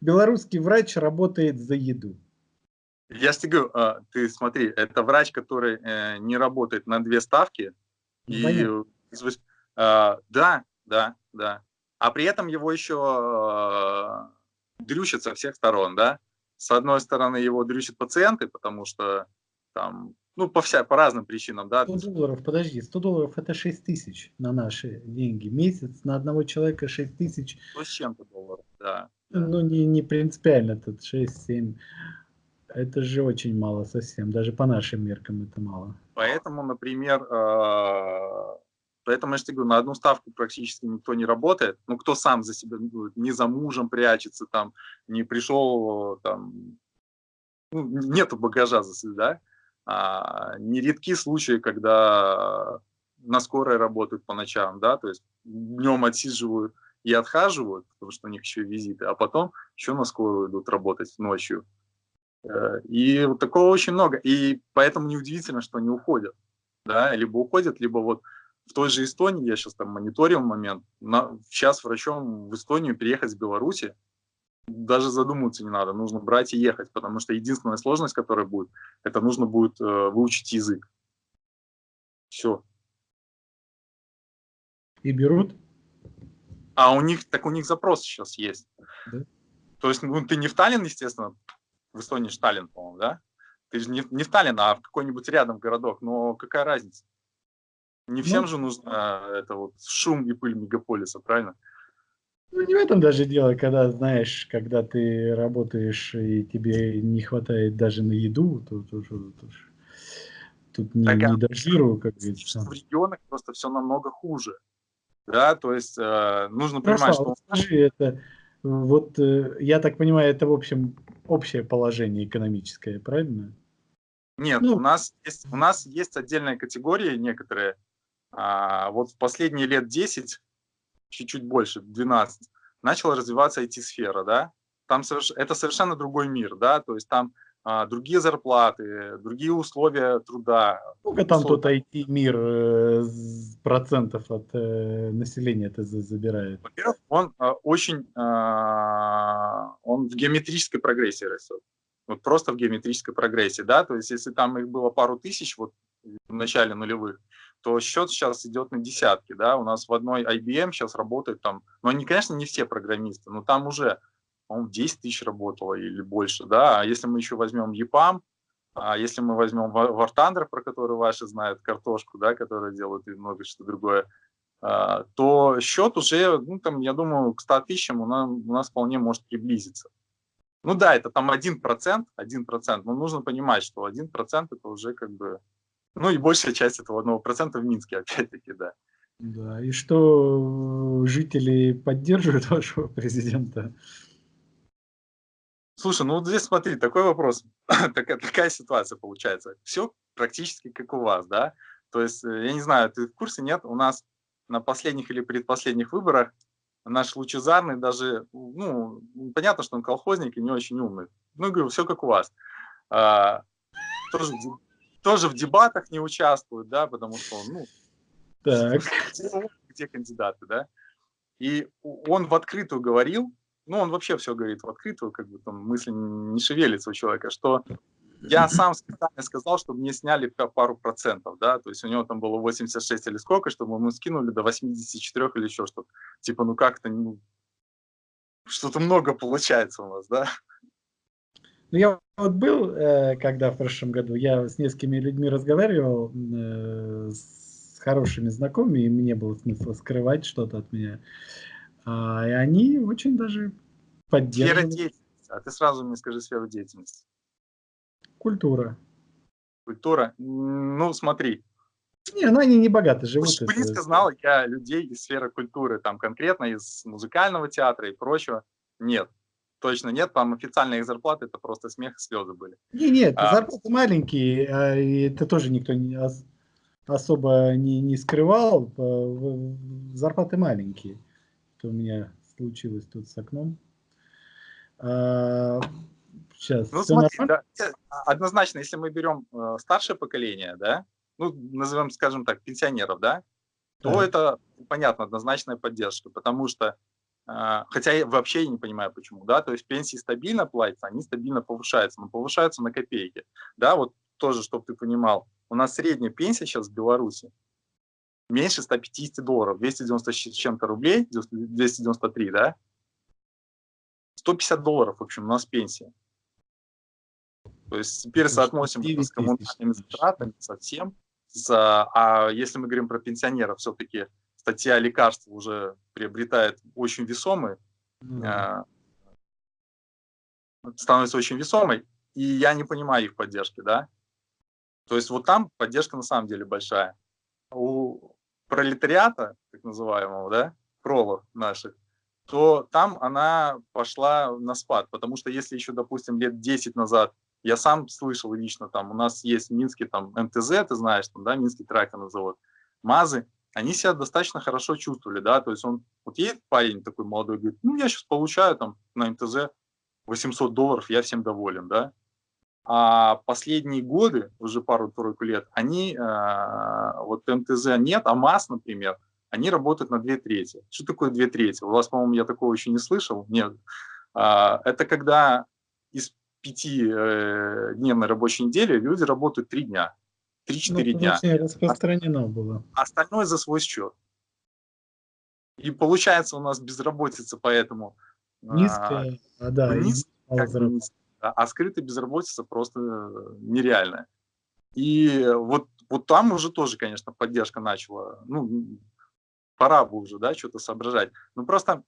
белорусский врач, работает за еду. Я тебе говорю, а, ты смотри, это врач, который э, не работает на две ставки. И, а, да, да, да. А при этом его еще а, дрючат со всех сторон, да. С одной стороны, его дрючат пациенты, потому что там ну, по, вся, по разным причинам, да. 100 долларов, подожди, 100 долларов это 6 тысяч на наши деньги. Месяц на одного человека 6 тысяч. Ну, с чем-то долларов, да. Ну, не, не принципиально, тут 6-7. Это же очень мало совсем, даже по нашим меркам это мало. Поэтому, например, э, поэтому я же говорю, на одну ставку практически никто не работает. Ну, кто сам за себя, ну, не за мужем прячется, там, не пришел, там, ну, нету багажа, да, а, нередки случаи, когда на скорой работают по ночам, да, то есть днем отсиживают и отхаживают, потому что у них еще визиты, а потом еще на скорую идут работать ночью. Э, и вот такого очень много. И поэтому неудивительно, что они уходят. Да? Либо уходят, либо вот в той же Эстонии, я сейчас там мониторил момент, на, сейчас врачом в Эстонию переехать с Беларуси даже задумываться не надо, нужно брать и ехать, потому что единственная сложность, которая будет, это нужно будет э, выучить язык. Все. И берут? А у них, так у них запрос сейчас есть. Да? То есть, ну, ты не в Таллин, естественно, в Эстонии же Таллин, по-моему, да? Ты же не, не в Таллин, а в какой-нибудь рядом городок, но какая разница? Не всем ну, же нужно э, это вот шум и пыль мегаполиса, правильно? Ну, не в этом даже дело, когда, знаешь, когда ты работаешь и тебе не хватает даже на еду, то, то, то, то, тут не, так, не до жиру, как говорится. В регионах просто все намного хуже. Да, то есть э, нужно Хорошо, понимать, что... Скажи, это, вот э, я так понимаю, это в общем общее положение экономическое, правильно? Нет, ну, у, нас есть, у нас есть отдельная категория некоторые. А, вот в последние лет 10 чуть-чуть больше, 12, начала развиваться IT-сфера, да, там соверш... это совершенно другой мир, да, то есть там а, другие зарплаты, другие условия труда. Сколько там тот IT-мир э, процентов от э, населения это забирает? Во-первых, он э, очень, э, он в геометрической прогрессии растет. Вот просто в геометрической прогрессии, да, то есть если там их было пару тысяч вот в начале нулевых, то счет сейчас идет на десятки, да, у нас в одной IBM сейчас работает там, ну, они, конечно, не все программисты, но там уже, по-моему, 10 тысяч работало или больше, да, а если мы еще возьмем EPAM, а если мы возьмем War Thunder, про который ваши знают, картошку, да, которая делает и много что другое, а, то счет уже, ну, там, я думаю, к 100 тысячам у нас, у нас вполне может приблизиться. Ну да, это там 1%, 1%, но нужно понимать, что 1% это уже как бы ну и большая часть этого одного процента в Минске, опять-таки, да. Да, и что жители поддерживают вашего президента? Слушай, ну вот здесь смотри, такой вопрос, такая, такая ситуация получается. Все практически как у вас, да? То есть, э, я не знаю, ты в курсе, нет? У нас на последних или предпоследних выборах наш Лучезарный даже, ну, понятно, что он колхозник и не очень умный. Ну, говорю, все как у вас. А, тоже, тоже в дебатах не участвует, да, потому что он, ну, так. Где, кандидаты, да? И он в открытую говорил, ну, он вообще все говорит в открытую, как бы там мысли не шевелится у человека, что я сам специально сказал, чтобы мне сняли пару процентов, да, то есть у него там было 86 или сколько, чтобы мы скинули до 84 или еще что-то. Типа, ну как-то, ну, что-то много получается у нас, да. Ну, я вот был, э, когда в прошлом году, я с несколькими людьми разговаривал, э, с хорошими знакомыми, им не было смысла скрывать что-то от меня. А, и они очень даже поддерживали. Сфера деятельности. А ты сразу мне скажи сферу деятельности. Культура. Культура. Ну, смотри. Не, ну они не богаты живут. Уж близко знал я людей из сферы культуры, там конкретно из музыкального театра и прочего. Нет, точно нет. Там официальные их зарплаты, это просто смех и слезы были. Не, нет, а, зарплаты маленькие, а, это тоже никто не, особо не, не скрывал. Зарплаты маленькие. Это у меня случилось тут с окном. А, Сейчас. Ну, смотри, да, однозначно, если мы берем э, старшее поколение, да, ну, назовем, скажем так, пенсионеров, да, то да. это, понятно, однозначная поддержка, потому что, хотя я вообще не понимаю, почему, да, то есть пенсии стабильно платятся, они стабильно повышаются, но повышаются на копейки, да, вот тоже, чтобы ты понимал, у нас средняя пенсия сейчас в Беларуси меньше 150 долларов, 290 с чем-то рублей, 293, да, 150 долларов, в общем, у нас пенсия. То есть теперь соотносим это с коммунальными затратами совсем. За, а если мы говорим про пенсионеров, все-таки статья лекарств уже приобретает очень весомый, mm э, становится очень весомой, и я не понимаю их поддержки, да. То есть вот там поддержка на самом деле большая. У пролетариата, так называемого, да, пролов наших, то там она пошла на спад, потому что если еще, допустим, лет 10 назад я сам слышал лично, там у нас есть в Минске там МТЗ, ты знаешь, там, да, Минский тракторный завод, МАЗы, они себя достаточно хорошо чувствовали, да, то есть он, вот едет парень такой молодой, говорит, ну, я сейчас получаю там на МТЗ 800 долларов, я всем доволен, да. А последние годы, уже пару-тройку лет, они, э, вот МТЗ нет, а МАЗ, например, они работают на две трети. Что такое две трети? У вас, по-моему, я такого еще не слышал. Нет. А, это когда из пятидневной рабочей недели люди работают три дня, три-четыре ну, дня. распространено было. Остальное за свой счет. И получается у нас безработица поэтому... Низкая, а, а да. Низ, как низкая, а скрытая безработица просто нереальная. И вот, вот там уже тоже, конечно, поддержка начала. Ну, пора бы уже, да, что-то соображать. Ну, просто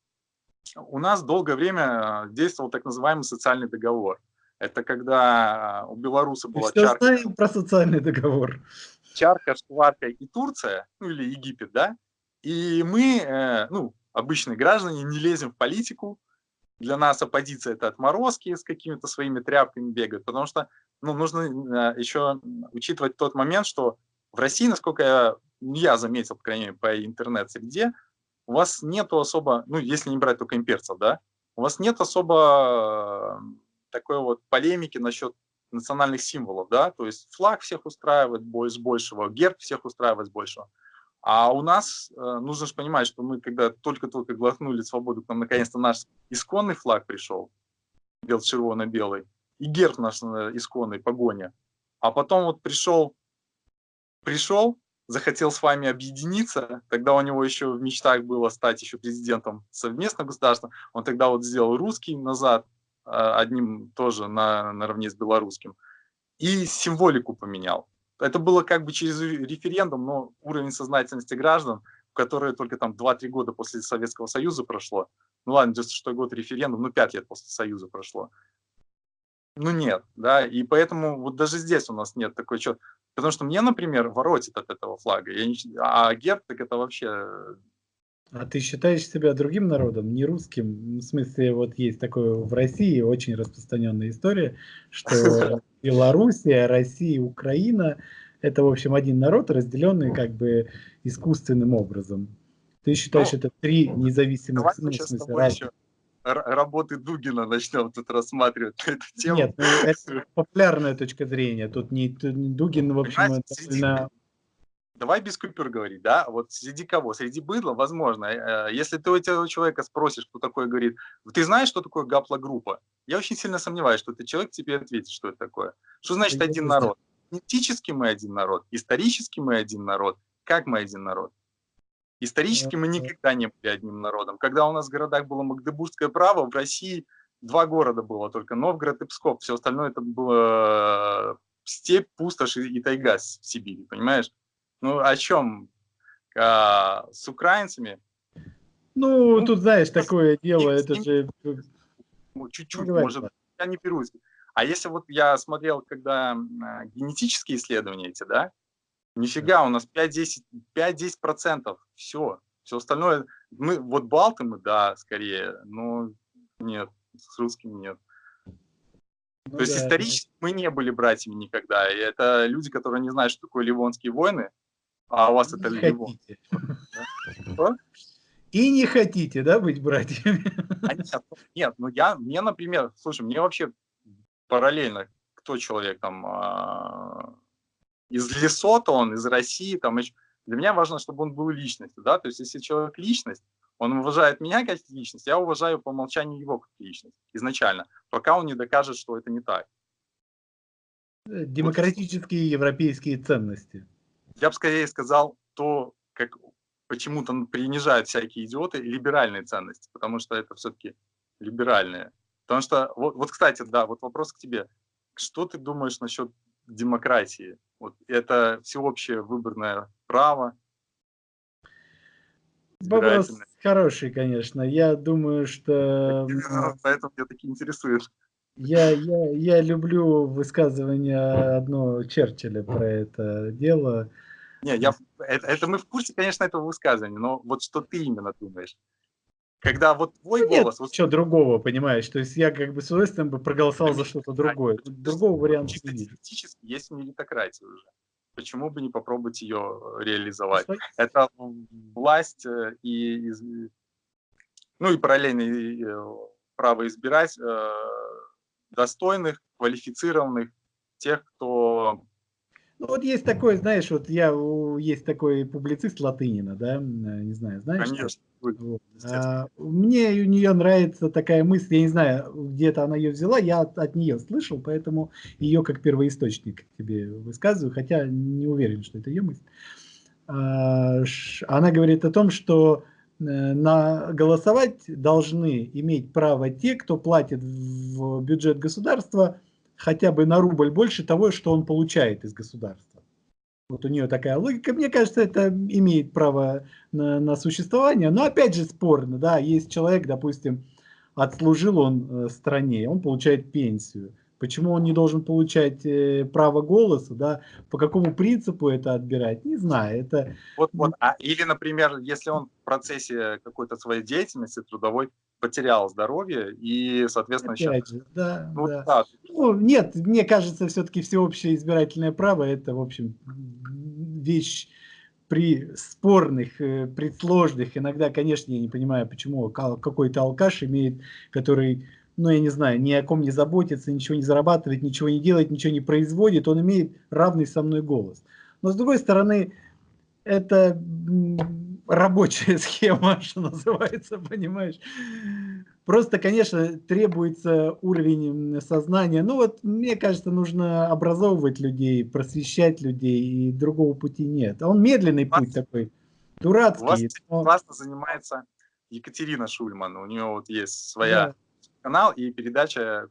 у нас долгое время действовал так называемый социальный договор. Это когда у белоруса была Все чарка. знаем про социальный договор. Чарка, шкварка и Турция, ну или Египет, да? И мы, э, ну, обычные граждане, не лезем в политику. Для нас оппозиция – это отморозки с какими-то своими тряпками бегают, потому что ну, нужно э, еще учитывать тот момент, что в России, насколько я, ну, я заметил, по крайней мере, по интернет-среде, у вас нету особо, ну, если не брать только имперцев, да, у вас нет особо такой вот полемики насчет национальных символов, да, то есть флаг всех устраивает с большего, герб всех устраивает с большего. А у нас, э, нужно же понимать, что мы когда только-только глотнули свободу, к нам наконец-то наш исконный флаг пришел, бел-червоно-белый, и герб наш э, исконный, погоня. А потом вот пришел, пришел, захотел с вами объединиться, тогда у него еще в мечтах было стать еще президентом совместного государства, он тогда вот сделал русский назад, одним тоже на, наравне с белорусским, и символику поменял. Это было как бы через референдум, но уровень сознательности граждан, которые только там 2-3 года после Советского Союза прошло, ну ладно, 96 год референдум, ну 5 лет после Союза прошло, ну нет, да, и поэтому вот даже здесь у нас нет такой что Потому что мне, например, воротит от этого флага. Я не... А герб, так это вообще... А ты считаешь себя другим народом, не русским? В смысле, вот есть такое в России очень распространенная история, что Белоруссия, Россия, Украина – это, в общем, один народ, разделенный как бы искусственным образом. Ты считаешь, ну, это три независимых, ну, в смысле, разных работы Дугина начнем тут рассматривать эту тему. Нет, ну, это популярная точка зрения. Тут не, Дугин, в общем, среди, Давай без купюр говорить, да? Вот среди кого? Среди быдла, возможно. Э, если ты у этого человека спросишь, кто такой, говорит, ты знаешь, что такое гаплогруппа? Я очень сильно сомневаюсь, что этот человек тебе ответит, что это такое. Что значит один народ? Этически мы один народ, исторически мы один народ. Как мы один народ? Исторически мы никогда не были одним народом. Когда у нас в городах было Магдебургское право, в России два города было только, Новгород и Псков. Все остальное это было степь, пустошь и тайга в Сибири, понимаешь? Ну, о чем? А, с украинцами? Ну, ну, тут, знаешь, такое дело, это же... Ну, чуть-чуть, может, я не берусь. А если вот я смотрел, когда генетические исследования эти, да, Нифига, у нас 5-10%. Все. Все остальное, мы, вот балты мы, да, скорее, но нет, с русскими нет. Ну, То есть да, исторически да. мы не были братьями никогда. И это люди, которые не знают, что такое ливонские войны, а у вас это Ливон. И не хотите, да, быть братьями? А нет, нет, ну я, мне, например, слушай, мне вообще параллельно, кто человек там, а, из Лесота он, из России, там, для меня важно, чтобы он был личностью, да, то есть если человек личность, он уважает меня как личность, я уважаю по умолчанию его как личность изначально, пока он не докажет, что это не так. Э, демократические вот. европейские ценности. Я бы скорее сказал то, как почему-то принижают всякие идиоты либеральные ценности, потому что это все-таки либеральные. Потому что, вот, вот, кстати, да, вот вопрос к тебе. Что ты думаешь насчет демократии? Вот это всеобщее выборное право. Вопрос хороший, конечно. Я думаю, что... Поэтому меня таки интересует. Я, я, я люблю высказывание одно Черчилля про это дело. Не, я, это, это мы в курсе, конечно, этого высказывания, но вот что ты именно думаешь? Когда вот твой Нет, голос... Вот... Что другого, понимаешь? То есть я как бы с удовольствием бы проголосовал за что-то другое. Другого варианта нет. Теоретически есть меритократия уже. Почему бы не попробовать ее реализовать? Это власть э, и, ну и параллельно э, право избирать э, достойных, квалифицированных, тех, кто ну, вот есть такой, знаешь, вот я, есть такой публицист Латынина, да, не знаю, знаешь? Конечно. Вот. А, мне у нее нравится такая мысль, я не знаю, где-то она ее взяла, я от, от нее слышал, поэтому ее как первоисточник тебе высказываю, хотя не уверен, что это ее мысль. А, она говорит о том, что э, на голосовать должны иметь право те, кто платит в бюджет государства хотя бы на рубль больше того, что он получает из государства. Вот у нее такая логика. Мне кажется, это имеет право на, на существование. Но опять же спорно. Да, есть человек, допустим, отслужил он э, стране, он получает пенсию. Почему он не должен получать э, право голоса, да? По какому принципу это отбирать? Не знаю. Это... Вот, вот. А, или, например, если он в процессе какой-то своей деятельности трудовой потерял здоровье и, соответственно, Опять сейчас... Же, да, ну, да. Да. Ну, нет, мне кажется, все-таки всеобщее избирательное право это, в общем, вещь при спорных, э, при сложных, иногда, конечно, я не понимаю, почему какой-то алкаш имеет, который, ну, я не знаю, ни о ком не заботится, ничего не зарабатывает, ничего не делает, ничего не производит, он имеет равный со мной голос. Но, с другой стороны, это рабочая схема, что называется, понимаешь. Просто, конечно, требуется уровень сознания. Ну вот, мне кажется, нужно образовывать людей, просвещать людей, и другого пути нет. Он медленный вас, путь такой, дурацкий. У вас но... классно занимается Екатерина Шульман. У нее вот есть своя да. Канал и передача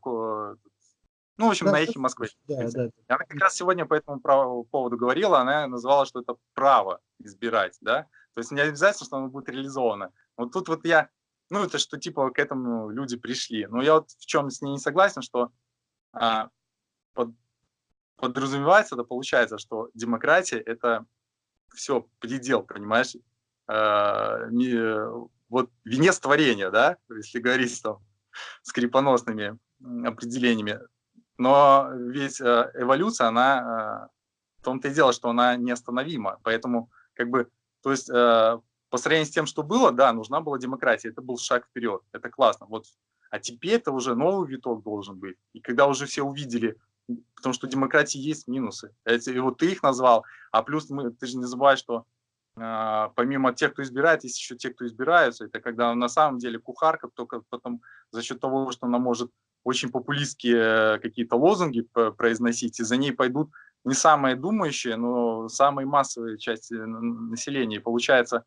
ну, в общем, да, на эхе Москвы. Да, да. Она как раз сегодня по этому поводу говорила, она называла, что это право избирать, да, то есть не обязательно, что оно будет реализовано. Вот тут вот я, ну, это что типа к этому люди пришли. Но я вот в чем с ней не согласен, что а, под подразумевается, это получается, что демократия – это все предел, понимаешь? Э, не, вот венец творения, да, если говорить там скрипоносными определениями. Но ведь э, эволюция, она э, в том-то и дело, что она неостановима. Поэтому, как бы, то есть, э, по сравнению с тем, что было, да, нужна была демократия. Это был шаг вперед. Это классно. Вот. А теперь это уже новый виток должен быть. И когда уже все увидели, потому что демократии есть минусы. Эти, вот ты их назвал, а плюс мы, ты же не забывай, что помимо тех, кто избирает, есть еще те, кто избираются. Это когда на самом деле кухарка только потом за счет того, что она может очень популистские какие-то лозунги произносить, и за ней пойдут не самые думающие, но самые массовые части населения. И получается,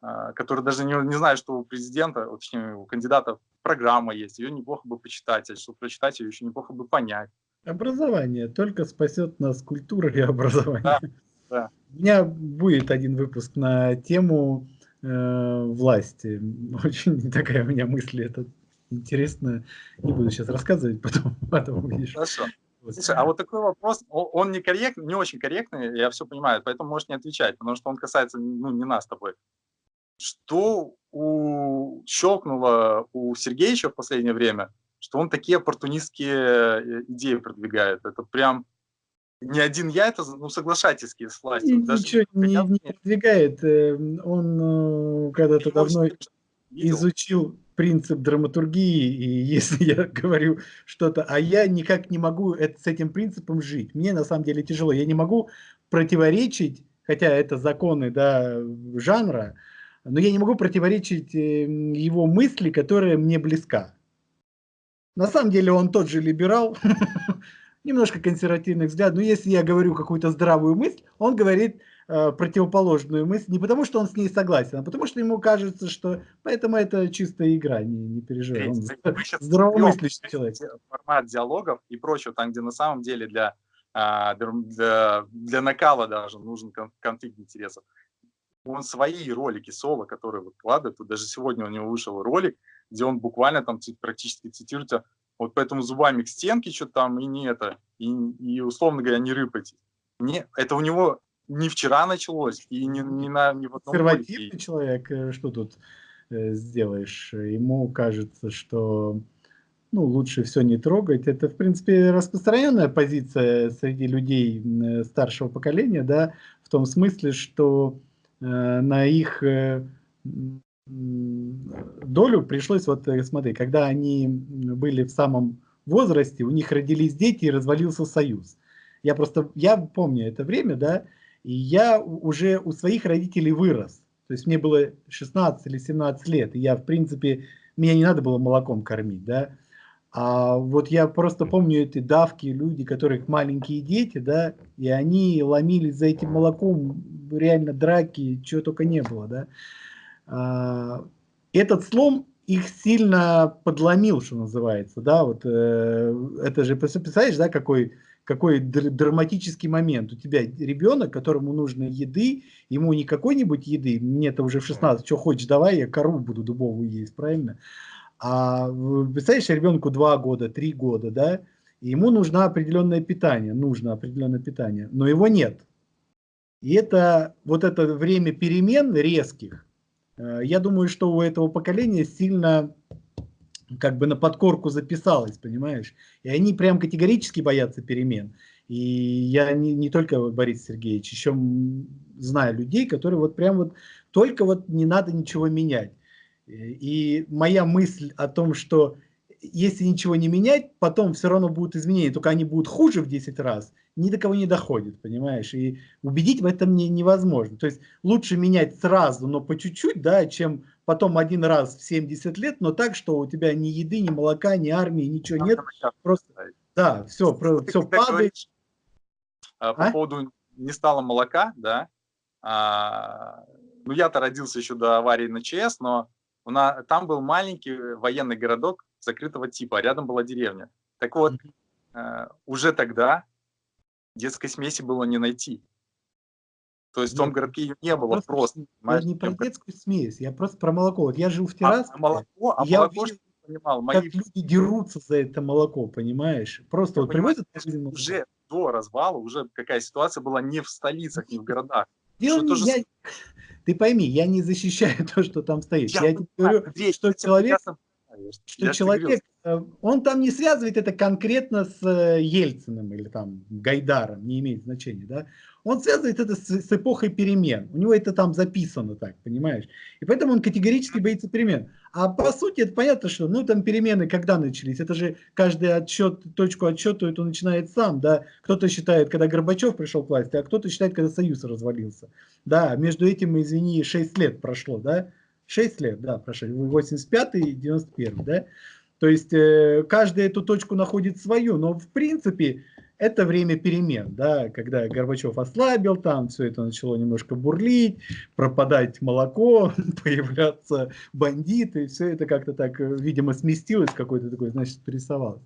а, которые даже не, не знают, что у президента, точнее, у кандидатов программа есть, ее неплохо бы почитать, а чтобы прочитать ее еще неплохо бы понять. Образование только спасет нас культура и образование. Да, да. У меня будет один выпуск на тему э, власти. Очень такая у меня мысль, это интересно. Не буду сейчас рассказывать, потом, потом увидишь. Хорошо. Слушай, а вот такой вопрос, он не корректный, не очень корректный, я все понимаю, поэтому можешь не отвечать, потому что он касается ну, не нас с тобой. Что у... щелкнуло у Сергеевича в последнее время, что он такие оппортунистские э, идеи продвигает. Это прям не один я, это ну, соглашательские с властью. Даже Ничего не, не продвигает. Эм, он э, когда-то давно изучил принцип драматургии, и если я говорю что-то, а я никак не могу это, с этим принципом жить. Мне на самом деле тяжело. Я не могу противоречить, хотя это законы да, жанра, но я не могу противоречить эм, его мысли, которая мне близка. На самом деле он тот же либерал, немножко консервативных взглядов, но если я говорю какую-то здравую мысль, он говорит э, противоположную мысль, не потому что он с ней согласен, а потому что ему кажется, что поэтому это чистая игра, не, не переживай. Он здравомыслящий человек. Формат диалогов и прочего, там, где на самом деле для, а, для, для накала даже нужен конфликт интересов. Он свои ролики соло, которые выкладывает, вот даже сегодня у него вышел ролик, где он буквально там практически цитирует вот поэтому зубами к стенке что-то там, и не это, и, и условно говоря, не рыпать. Не, это у него не вчера началось, и не, не на не в одном Консервативный человек, э, что тут э, сделаешь? Ему кажется, что ну, лучше все не трогать. Это, в принципе, распространенная позиция среди людей э, старшего поколения, да, в том смысле, что э, на их э, долю пришлось, вот э, смотри, когда они были в самом возрасте, у них родились дети и развалился союз. Я просто, я помню это время, да, и я уже у своих родителей вырос. То есть мне было 16 или 17 лет, и я, в принципе, меня не надо было молоком кормить, да. А вот я просто помню эти давки, люди, которых маленькие дети, да, и они ломились за этим молоком, реально драки, чего только не было, да. А, этот слом их сильно подломил, что называется, да, вот э, это же, представляешь, да, какой, какой драматический момент. У тебя ребенок, которому нужно еды, ему не какой-нибудь еды, мне-то уже в 16, что хочешь, давай, я кору буду дубовую есть, правильно? А представляешь, ребенку 2 года, 3 года, да, ему нужно определенное питание, нужно определенное питание, но его нет. И это вот это время перемен резких, я думаю, что у этого поколения сильно как бы на подкорку записалось, понимаешь? И они прям категорически боятся перемен. И я не, не только Борис Сергеевич, еще знаю людей, которые вот прям вот только вот не надо ничего менять. И моя мысль о том, что если ничего не менять, потом все равно будут изменения, только они будут хуже в 10 раз, ни до кого не доходит, понимаешь? И убедить в этом не, невозможно. То есть лучше менять сразу, но по чуть-чуть, да, чем потом один раз в 70 лет, но так, что у тебя ни еды, ни молока, ни армии, ничего нет. Просто, да, все, про, все падает. А, по а? поводу не стало молока, да, а, ну я-то родился еще до аварии на ЧС, но на, там был маленький военный городок закрытого типа, а рядом была деревня. Так вот, э, уже тогда детской смеси было не найти. То есть в том городке ее не было просто. Я не про детскую смесь, я просто про молоко. Вот я жил в Тирасполе, а, молоко, а я молоко, понимал, мои... как люди дерутся за это молоко, понимаешь? Просто вот привозят... Уже, до развала уже какая ситуация была не в столицах, не в городах. Дело не, тоже... я, ты пойми, я не защищаю то, что там стоит. Я, я тебе говорю, Андрей, что человек, что я человек, он там не связывает это конкретно с э, Ельциным или там Гайдаром, не имеет значения, да? Он связывает это с, с эпохой перемен. У него это там записано так, понимаешь? И поэтому он категорически боится перемен. А по сути это понятно, что ну там перемены когда начались? Это же каждый отчет, точку отсчета это начинает сам, да? Кто-то считает, когда Горбачев пришел к власти, а кто-то считает, когда Союз развалился. Да, между этим, извини, 6 лет прошло, да? 6 лет, да, прошло, 85 и 91, да? То есть э, каждый эту точку находит свою, но в принципе это время перемен, да, когда Горбачев ослабил, там все это начало немножко бурлить, пропадать молоко, появляться бандиты, все это как-то так, э, видимо, сместилось, какой-то такой, значит, рисовалось.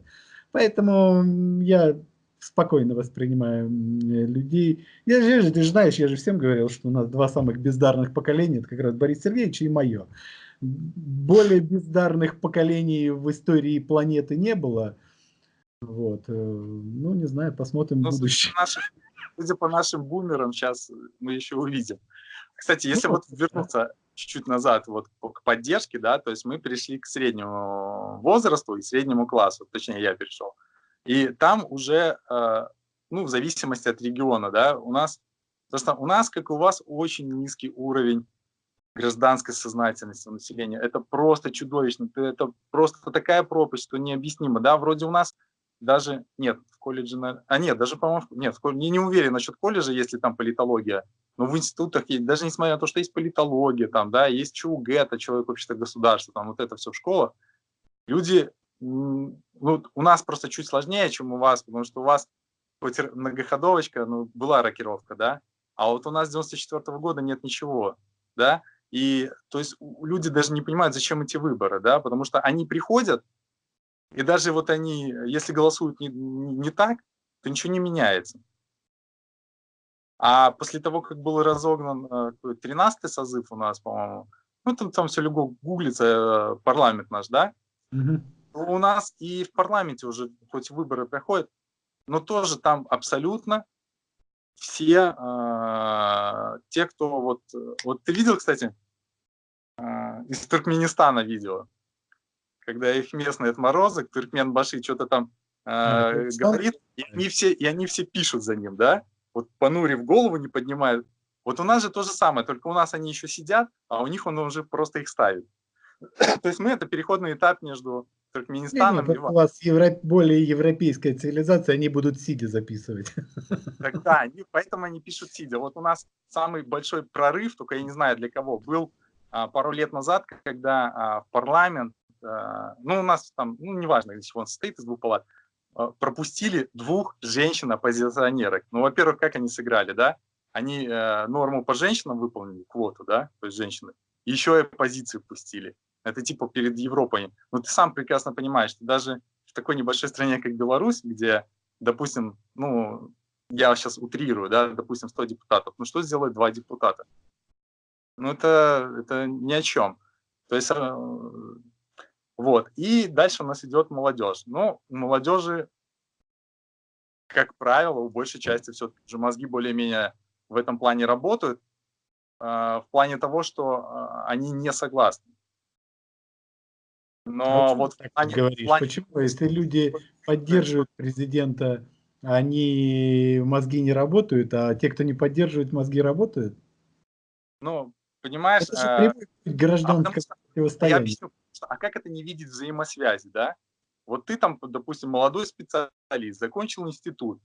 Поэтому я спокойно воспринимаю людей. Я же, ты же знаешь, я же всем говорил, что у нас два самых бездарных поколения, это как раз Борис Сергеевич и мое. Более бездарных поколений в истории планеты не было. Вот. Э, ну, не знаю, посмотрим Но, будущее. Судя по, нашим, судя по нашим бумерам, сейчас мы еще увидим. Кстати, если ну, вот вернуться чуть-чуть назад вот к поддержке, да, то есть мы перешли к среднему возрасту и среднему классу, точнее я перешел. И там уже, э, ну, в зависимости от региона, да, у нас, просто у нас, как у вас, очень низкий уровень гражданской сознательности населения. Это просто чудовищно, это просто такая пропасть, что необъяснимо, да, вроде у нас даже, нет, в колледже, а нет, даже, по-моему, нет, я не уверен насчет колледжа, если там политология, но в институтах есть, даже несмотря на то, что есть политология, там, да, есть ЧУГ, это человек общества государства, там, вот это все в школах, люди ну, у нас просто чуть сложнее, чем у вас, потому что у вас хоть многоходовочка, ну, была рокировка, да, а вот у нас с 94 -го года нет ничего, да, и то есть люди даже не понимают, зачем эти выборы, да, потому что они приходят, и даже вот они, если голосуют не, не так, то ничего не меняется. А после того, как был разогнан 13-й э, созыв у нас, по-моему, ну там, там все легко гуглится, э, парламент наш, да, угу у нас и в парламенте уже хоть выборы проходят, но тоже там абсолютно все э, те, кто вот... Вот ты видел, кстати, э, из Туркменистана видео, когда их местный отморозок, Туркмен Баши, что-то там э, говорит, и они, все, и они все пишут за ним, да? Вот понурив голову, не поднимают. Вот у нас же то же самое, только у нас они еще сидят, а у них он уже просто их ставит. То есть мы это переходный этап между Туркменистаном. Не, не, у вас евро... более европейская цивилизация, они будут сидя записывать. Да, они, поэтому они пишут сидя. Вот у нас самый большой прорыв, только я не знаю для кого, был а, пару лет назад, когда а, в парламент, а, ну у нас там, ну неважно, из чего он состоит, из двух палат, а, пропустили двух женщин-оппозиционерок. Ну, во-первых, как они сыграли, да? Они э, норму по женщинам выполнили, квоту, да, то есть женщины, еще и оппозицию пустили. Это типа перед Европой. Но ты сам прекрасно понимаешь, что даже в такой небольшой стране, как Беларусь, где, допустим, ну, я сейчас утрирую, да, допустим, 100 депутатов, ну что сделают два депутата? Ну это, это ни о чем. То есть, э, вот. И дальше у нас идет молодежь. Ну, у молодежи, как правило, у большей части все-таки же мозги более-менее в этом плане работают, э, в плане того, что э, они не согласны. Но а вот так они, говоришь, плане... почему, если люди поддерживают президента, они мозги не работают, а те, кто не поддерживает, мозги работают? Ну, понимаешь, это же а, а. Я объясню, а как это не видеть взаимосвязи, да? Вот ты там, допустим, молодой специалист, закончил институт,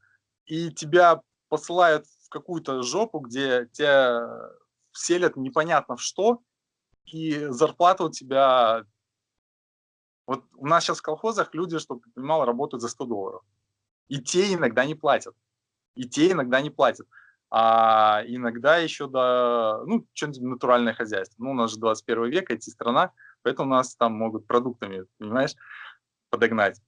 и тебя посылают в какую-то жопу, где тебя селят непонятно в что, и зарплата у тебя вот у нас сейчас в колхозах люди, чтобы ты понимал, работают за 100 долларов. И те иногда не платят. И те иногда не платят. А иногда еще до, ну, что-нибудь натуральное хозяйство. Ну, у нас же 21 век, эти страна, поэтому нас там могут продуктами, понимаешь, подогнать.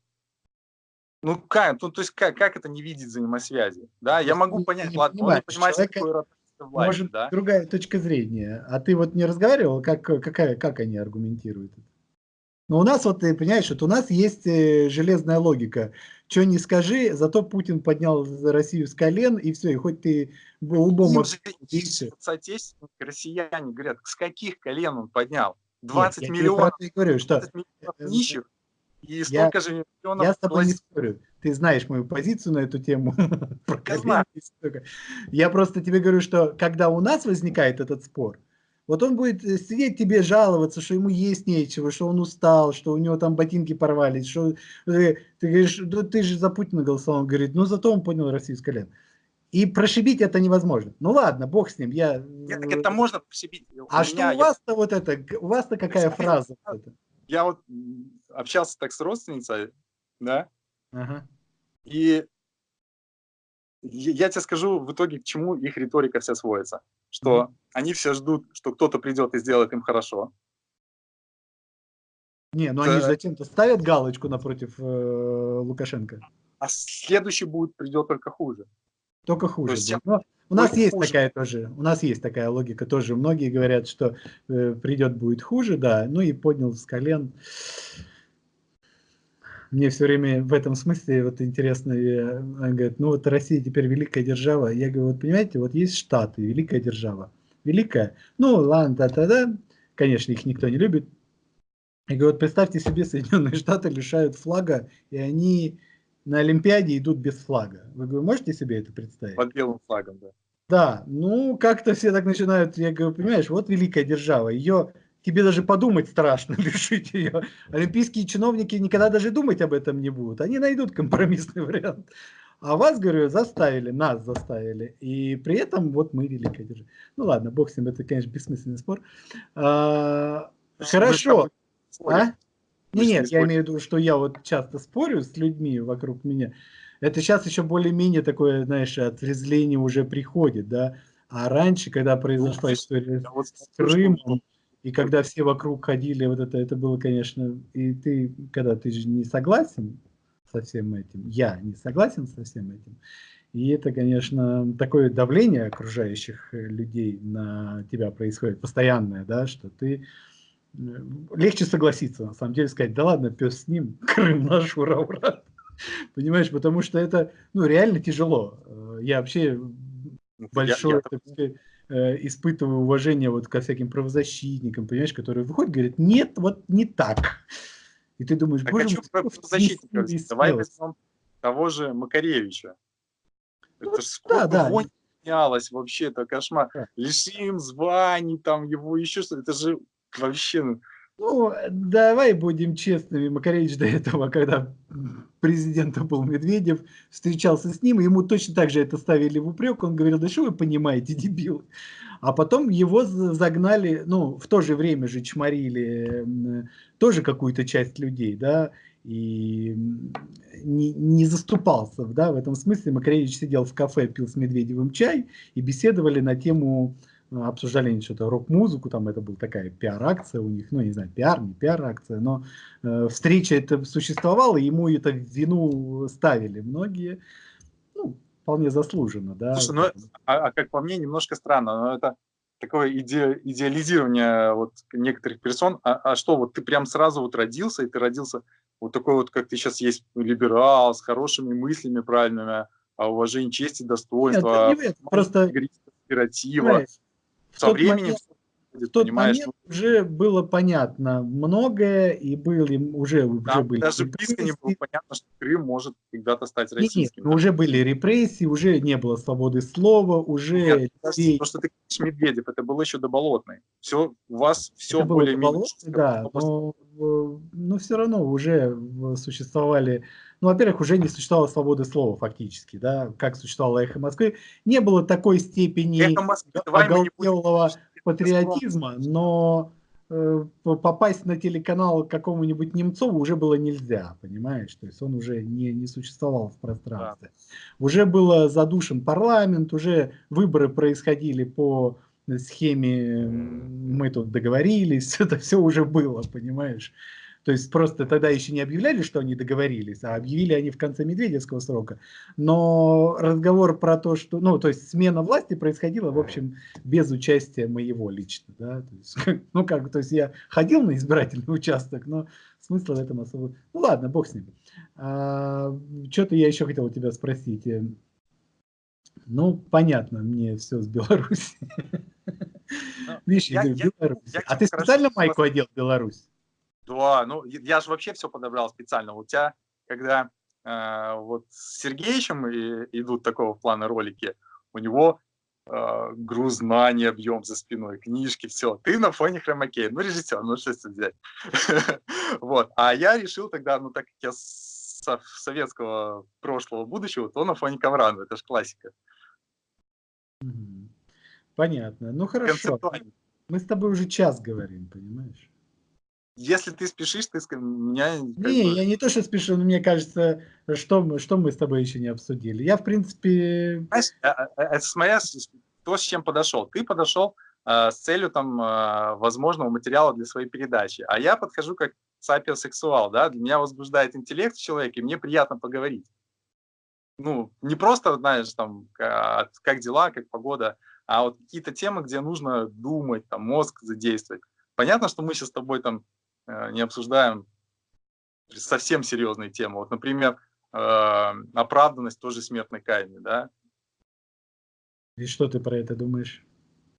Ну, как, ну, то есть как, как это не видеть взаимосвязи? Да, я могу не, понять, не ладно, он не понимает, человека... какой власть, Может, да? другая точка зрения. А ты вот не разговаривал, как, какая, как они аргументируют это? Но у нас, вот ты понимаешь, вот у нас есть э, железная логика. Что не скажи, зато Путин поднял Россию с колен, и все, и хоть ты лбом... Им же соотечественники, россияне говорят, с каких колен он поднял? 20 Нет, миллионов, я говорю, что... миллионов э, нищих, и столько я, же миллионов... Я с тобой не спорю. Ты знаешь мою позицию на эту тему. Я, я просто тебе говорю, что когда у нас возникает этот спор, вот он будет э, сидеть тебе жаловаться, что ему есть нечего, что он устал, что у него там ботинки порвались, что ты, ты говоришь, да ты же за Путина голосовал, он говорит, ну зато он понял Россию с колен. И прошибить это невозможно. Ну ладно, бог с ним. Я... Нет, так это можно прошибить. А у что меня, у вас-то я... вот это, у вас-то какая фраза? Я вот общался так с родственницей, да, ага. и я тебе скажу в итоге, к чему их риторика вся сводится. Что они все ждут, что кто-то придет и сделает им хорошо. Не, ну они же зачем-то ставят галочку напротив э, Лукашенко. А следующий будет, придет только хуже. Только хуже. есть, Но у нас есть хуже. такая тоже, у нас есть такая логика тоже. Многие говорят, что э, придет будет хуже, да. Ну и поднял с колен. Э, мне все время в этом смысле вот интересно, он говорит, ну вот Россия теперь великая держава. Я говорю, вот понимаете, вот есть Штаты, великая держава. Великая, ну ладно, да-да-да, конечно, их никто не любит. Я говорю, вот представьте себе, Соединенные Штаты лишают флага, и они на Олимпиаде идут без флага. Вы говорю, можете себе это представить? Под белым флагом, да. Да, ну как-то все так начинают, я говорю, понимаешь, вот великая держава, ее тебе даже подумать страшно лишить ее. Олимпийские чиновники никогда даже думать об этом не будут. Они найдут компромиссный вариант. А вас, говорю, заставили, нас заставили. И при этом вот мы великая держава. Ну ладно, бог с ним, это, конечно, бессмысленный спор. А, хорошо. А? Не, нет, я имею в виду, что я вот часто спорю с людьми вокруг меня. Это сейчас еще более-менее такое, знаешь, отрезвление уже приходит, да. А раньше, когда произошла ну, история с Крымом, и когда все вокруг ходили, вот это, это было, конечно, и ты, когда ты же не согласен со всем этим, я не согласен со всем этим, и это, конечно, такое давление окружающих э, людей на тебя происходит, постоянное, да, что ты э, легче согласиться, на самом деле, сказать, да ладно, пес с ним, Крым наш, ура, ура. Понимаешь, потому что это, ну, реально тяжело. Э, я вообще большой, я, я... Э, испытываю уважение вот ко всяким правозащитникам, понимаешь, которые выходят и говорят, нет, вот не так. И ты думаешь, боже мой, правозащитников, давай возьмем того же Макаревича. Ну, это ж сколько да, да. менялось вообще, это кошмар. Да. Лишим званий, там его еще что это же вообще... Ну, давай будем честными. Макаревич до этого, когда президентом был Медведев, встречался с ним, ему точно так же это ставили в упрек. Он говорил, да что вы понимаете, дебил. А потом его загнали, ну, в то же время же чморили тоже какую-то часть людей, да, и не, не заступался, да, в этом смысле Макаревич сидел в кафе, пил с Медведевым чай и беседовали на тему обсуждали они что-то рок-музыку, там это была такая пиар-акция у них, ну, не знаю, пиар, не пиар-акция, но э, встреча это существовала, ему это в вину ставили многие, ну, вполне заслуженно, да. Слушай, ну, а, а как по мне, немножко странно, но это такое иде, идеализирование вот некоторых персон, а, а что, вот ты прям сразу вот родился, и ты родился вот такой вот, как ты сейчас есть, либерал, с хорошими мыслями правильными, о уважении чести, достоинства, Нет, не просто кооператива со временем момент, в тот понимаешь, момент ну уже было понятно многое, и были уже, да, уже были даже близко не было понятно, что Крым может когда-то стать российским. Нет, да. уже были репрессии, уже не было свободы слова, уже... Нет, людей... Что ты говоришь Медведев, это было еще до Болотной. Все, у вас все более-менее... Да, но, но все равно уже существовали ну, во-первых, уже не существовало свободы слова фактически, да, как существовало «Эхо Москвы». Не было такой степени оголтелого патриотизма, но э, попасть на телеканал какому-нибудь Немцову уже было нельзя, понимаешь? То есть он уже не, не существовал в пространстве. Да. Уже был задушен парламент, уже выборы происходили по схеме «мы тут договорились», это все уже было, понимаешь? То есть просто тогда еще не объявляли, что они договорились, а объявили они в конце Медведевского срока. Но разговор про то, что, ну, то есть смена власти происходила, в общем, без участия моего лично, да. То есть, ну, как, то есть я ходил на избирательный участок, но смысла в этом особо... Ну, ладно, бог с ним. А, Что-то я еще хотел у тебя спросить. Ну, понятно, мне все с Беларуси. Ну, Видишь, я, я, Беларусь. Я, а ты специально майку одел в Беларусь? Да, ну я же вообще все подобрал специально. У тебя, когда э, вот с Сергеевичем и, идут такого плана ролики, у него э, груз знаний, объем за спиной, книжки, все. Ты на фоне хромакея. Ну, режиссер, ну что это взять? Вот. А я решил тогда, ну так как я советского прошлого, будущего, то на фоне Камрана. Это же классика. Понятно. Ну хорошо. Мы с тобой уже час говорим, понимаешь? Если ты спешишь, ты меня... Не, я не то, что спешу, но мне кажется, что мы, что мы с тобой еще не обсудили. Я, в принципе... Знаешь, а, а, а, это моя, то, с чем подошел. Ты подошел э, с целью там э, возможного материала для своей передачи, а я подхожу как сапиосексуал, да, для меня возбуждает интеллект в человеке, мне приятно поговорить. Ну, не просто, знаешь, там, как, дела, как погода, а вот какие-то темы, где нужно думать, там, мозг задействовать. Понятно, что мы сейчас с тобой там не обсуждаем совсем серьезные темы. Вот, например, э, оправданность тоже смертной казни, да. И что ты про это думаешь?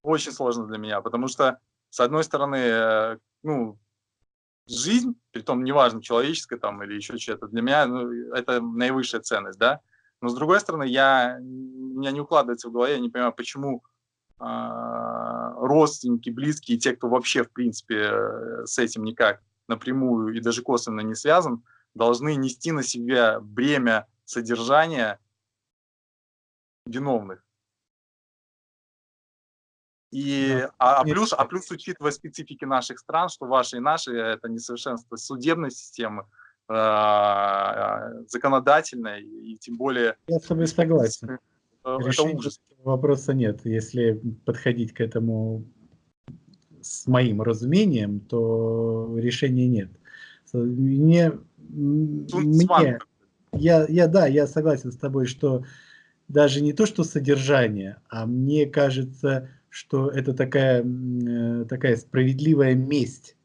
Очень сложно для меня, потому что, с одной стороны, э, ну, жизнь, при том неважно, человеческая там или еще что-то, для меня ну, это наивысшая ценность, да. Но с другой стороны, я, у меня не укладывается в голове, я не понимаю, почему родственники, близкие, те, кто вообще, в принципе, э, с этим никак напрямую и даже косвенно не связан, должны нести на себя бремя содержания виновных. И, а, а, плюс, а плюс, учитывая специфики наших стран, что ваши и наши, это несовершенство судебной системы, э, законодательной, и тем более... Я с тобой согласен. Э, Решения вопроса нет. Если подходить к этому с моим разумением, то решения нет. Мне, мне я, я, да, я согласен с тобой, что даже не то, что содержание, а мне кажется, что это такая, э, такая справедливая месть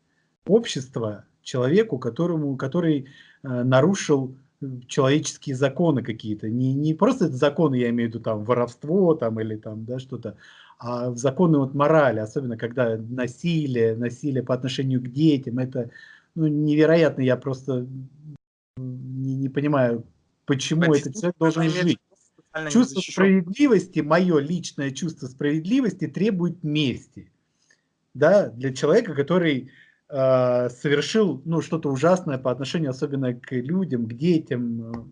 общества человеку, которому, который э, нарушил человеческие законы какие-то. Не, не просто законы, я имею в виду там воровство там, или там да, что-то, а законы вот морали, особенно когда насилие, насилие по отношению к детям, это ну, невероятно, я просто не, не понимаю, почему Почему этот человек должен жить. Чувство справедливости, мое личное чувство справедливости требует мести. Да, для человека, который э, совершил ну, что-то ужасное по отношению особенно к людям, к детям, э,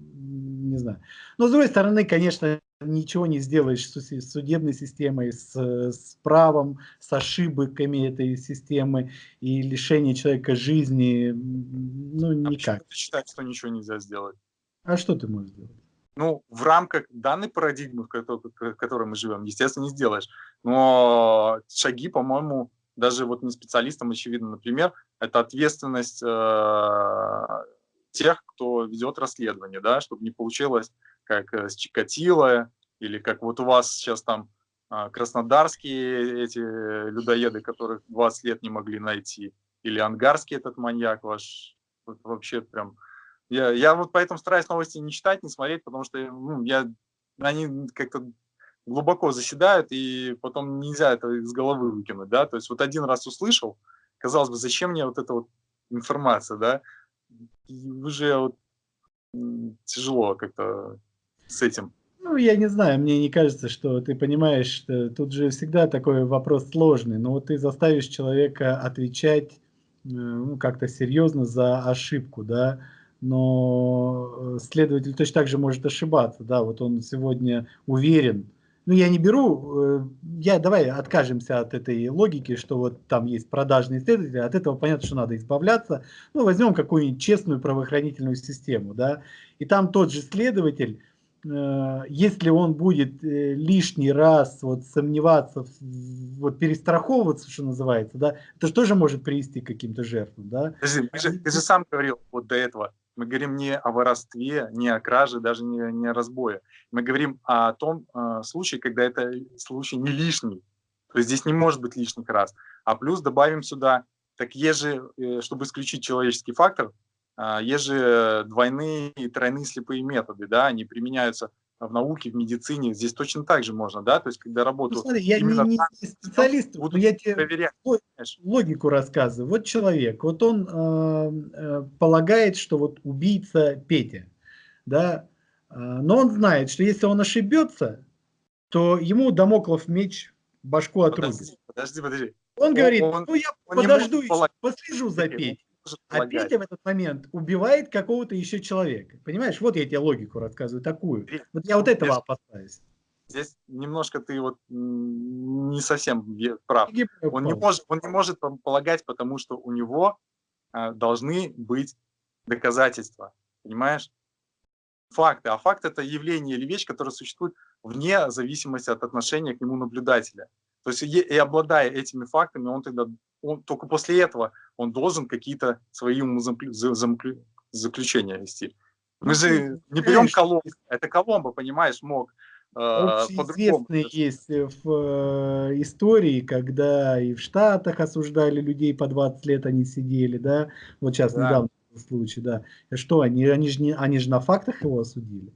не знаю. Но с другой стороны, конечно, ничего не сделаешь с судебной системой, с, с правом, с ошибками этой системы и лишение человека жизни, ну, а никак. Ты считаешь, что ничего нельзя сделать? А что ты можешь сделать? Ну, в рамках данной парадигмы, в которой, в которой мы живем, естественно, не сделаешь. Но шаги, по-моему, даже вот не специалистам очевидно, например, это ответственность э, тех, кто ведет расследование, да, чтобы не получилось как э, с Чикатило, или как вот у вас сейчас там э, краснодарские эти людоеды, которых 20 лет не могли найти, или ангарский этот маньяк ваш, вот вообще прям... Я, я вот поэтому стараюсь новости не читать, не смотреть, потому что ну, я, они как-то глубоко заседают, и потом нельзя это из головы выкинуть, да, то есть вот один раз услышал, казалось бы, зачем мне вот эта вот информация, да, и уже вот тяжело как-то с этим. Ну, я не знаю, мне не кажется, что ты понимаешь, тут же всегда такой вопрос сложный, но вот ты заставишь человека отвечать э, ну, как-то серьезно за ошибку, да, но э, следователь точно так же может ошибаться, да, вот он сегодня уверен, ну, я не беру, э, я, давай откажемся от этой логики, что вот там есть продажные исследователи, от этого понятно, что надо избавляться. Ну, возьмем какую-нибудь честную правоохранительную систему, да, и там тот же следователь э, если он будет э, лишний раз вот сомневаться, вот перестраховываться, что называется, да, это же тоже может привести к каким-то жертвам, да. Подожди, ты же, ты же сам говорил вот до этого, мы говорим не о воровстве, не о краже, даже не, не о разбое. Мы говорим о том э, случае, когда это случай не лишний. То есть здесь не может быть лишних раз. А плюс добавим сюда, так есть же, э, чтобы исключить человеческий фактор, э, есть же двойные и тройные слепые методы, да, они применяются в науке, в медицине, здесь точно так же можно, да, то есть когда работу... Ну, смотри, я не, не специалист, но я тебе проверять, логику рассказываю. Вот человек, вот он э, э, полагает, что вот убийца Петя, да, э, но он знает, что если он ошибется, то ему домоклов меч башку отрубит. Подожди, подожди, подожди. Он, он говорит, он, ну я подожду, послежу за Петей. А Петя в этот момент убивает какого-то еще человека. Понимаешь, вот я тебе логику рассказываю такую. Вот я вот этого опасаюсь. Здесь немножко ты вот не совсем прав. Он не может, он не может полагать, потому что у него а, должны быть доказательства. Понимаешь? Факты. А факт это явление или вещь, которая существует вне зависимости от отношения к нему наблюдателя. То есть и обладая этими фактами, он тогда он, только после этого он должен какие-то свои заключения вести. Мы же не берем Коломбо, это Коломбо, понимаешь, мог э, Известные есть в э, истории, когда и в Штатах осуждали людей по 20 лет, они сидели, да, вот сейчас да. недавно случай, да. Что, они, они, же не, они же на фактах его осудили?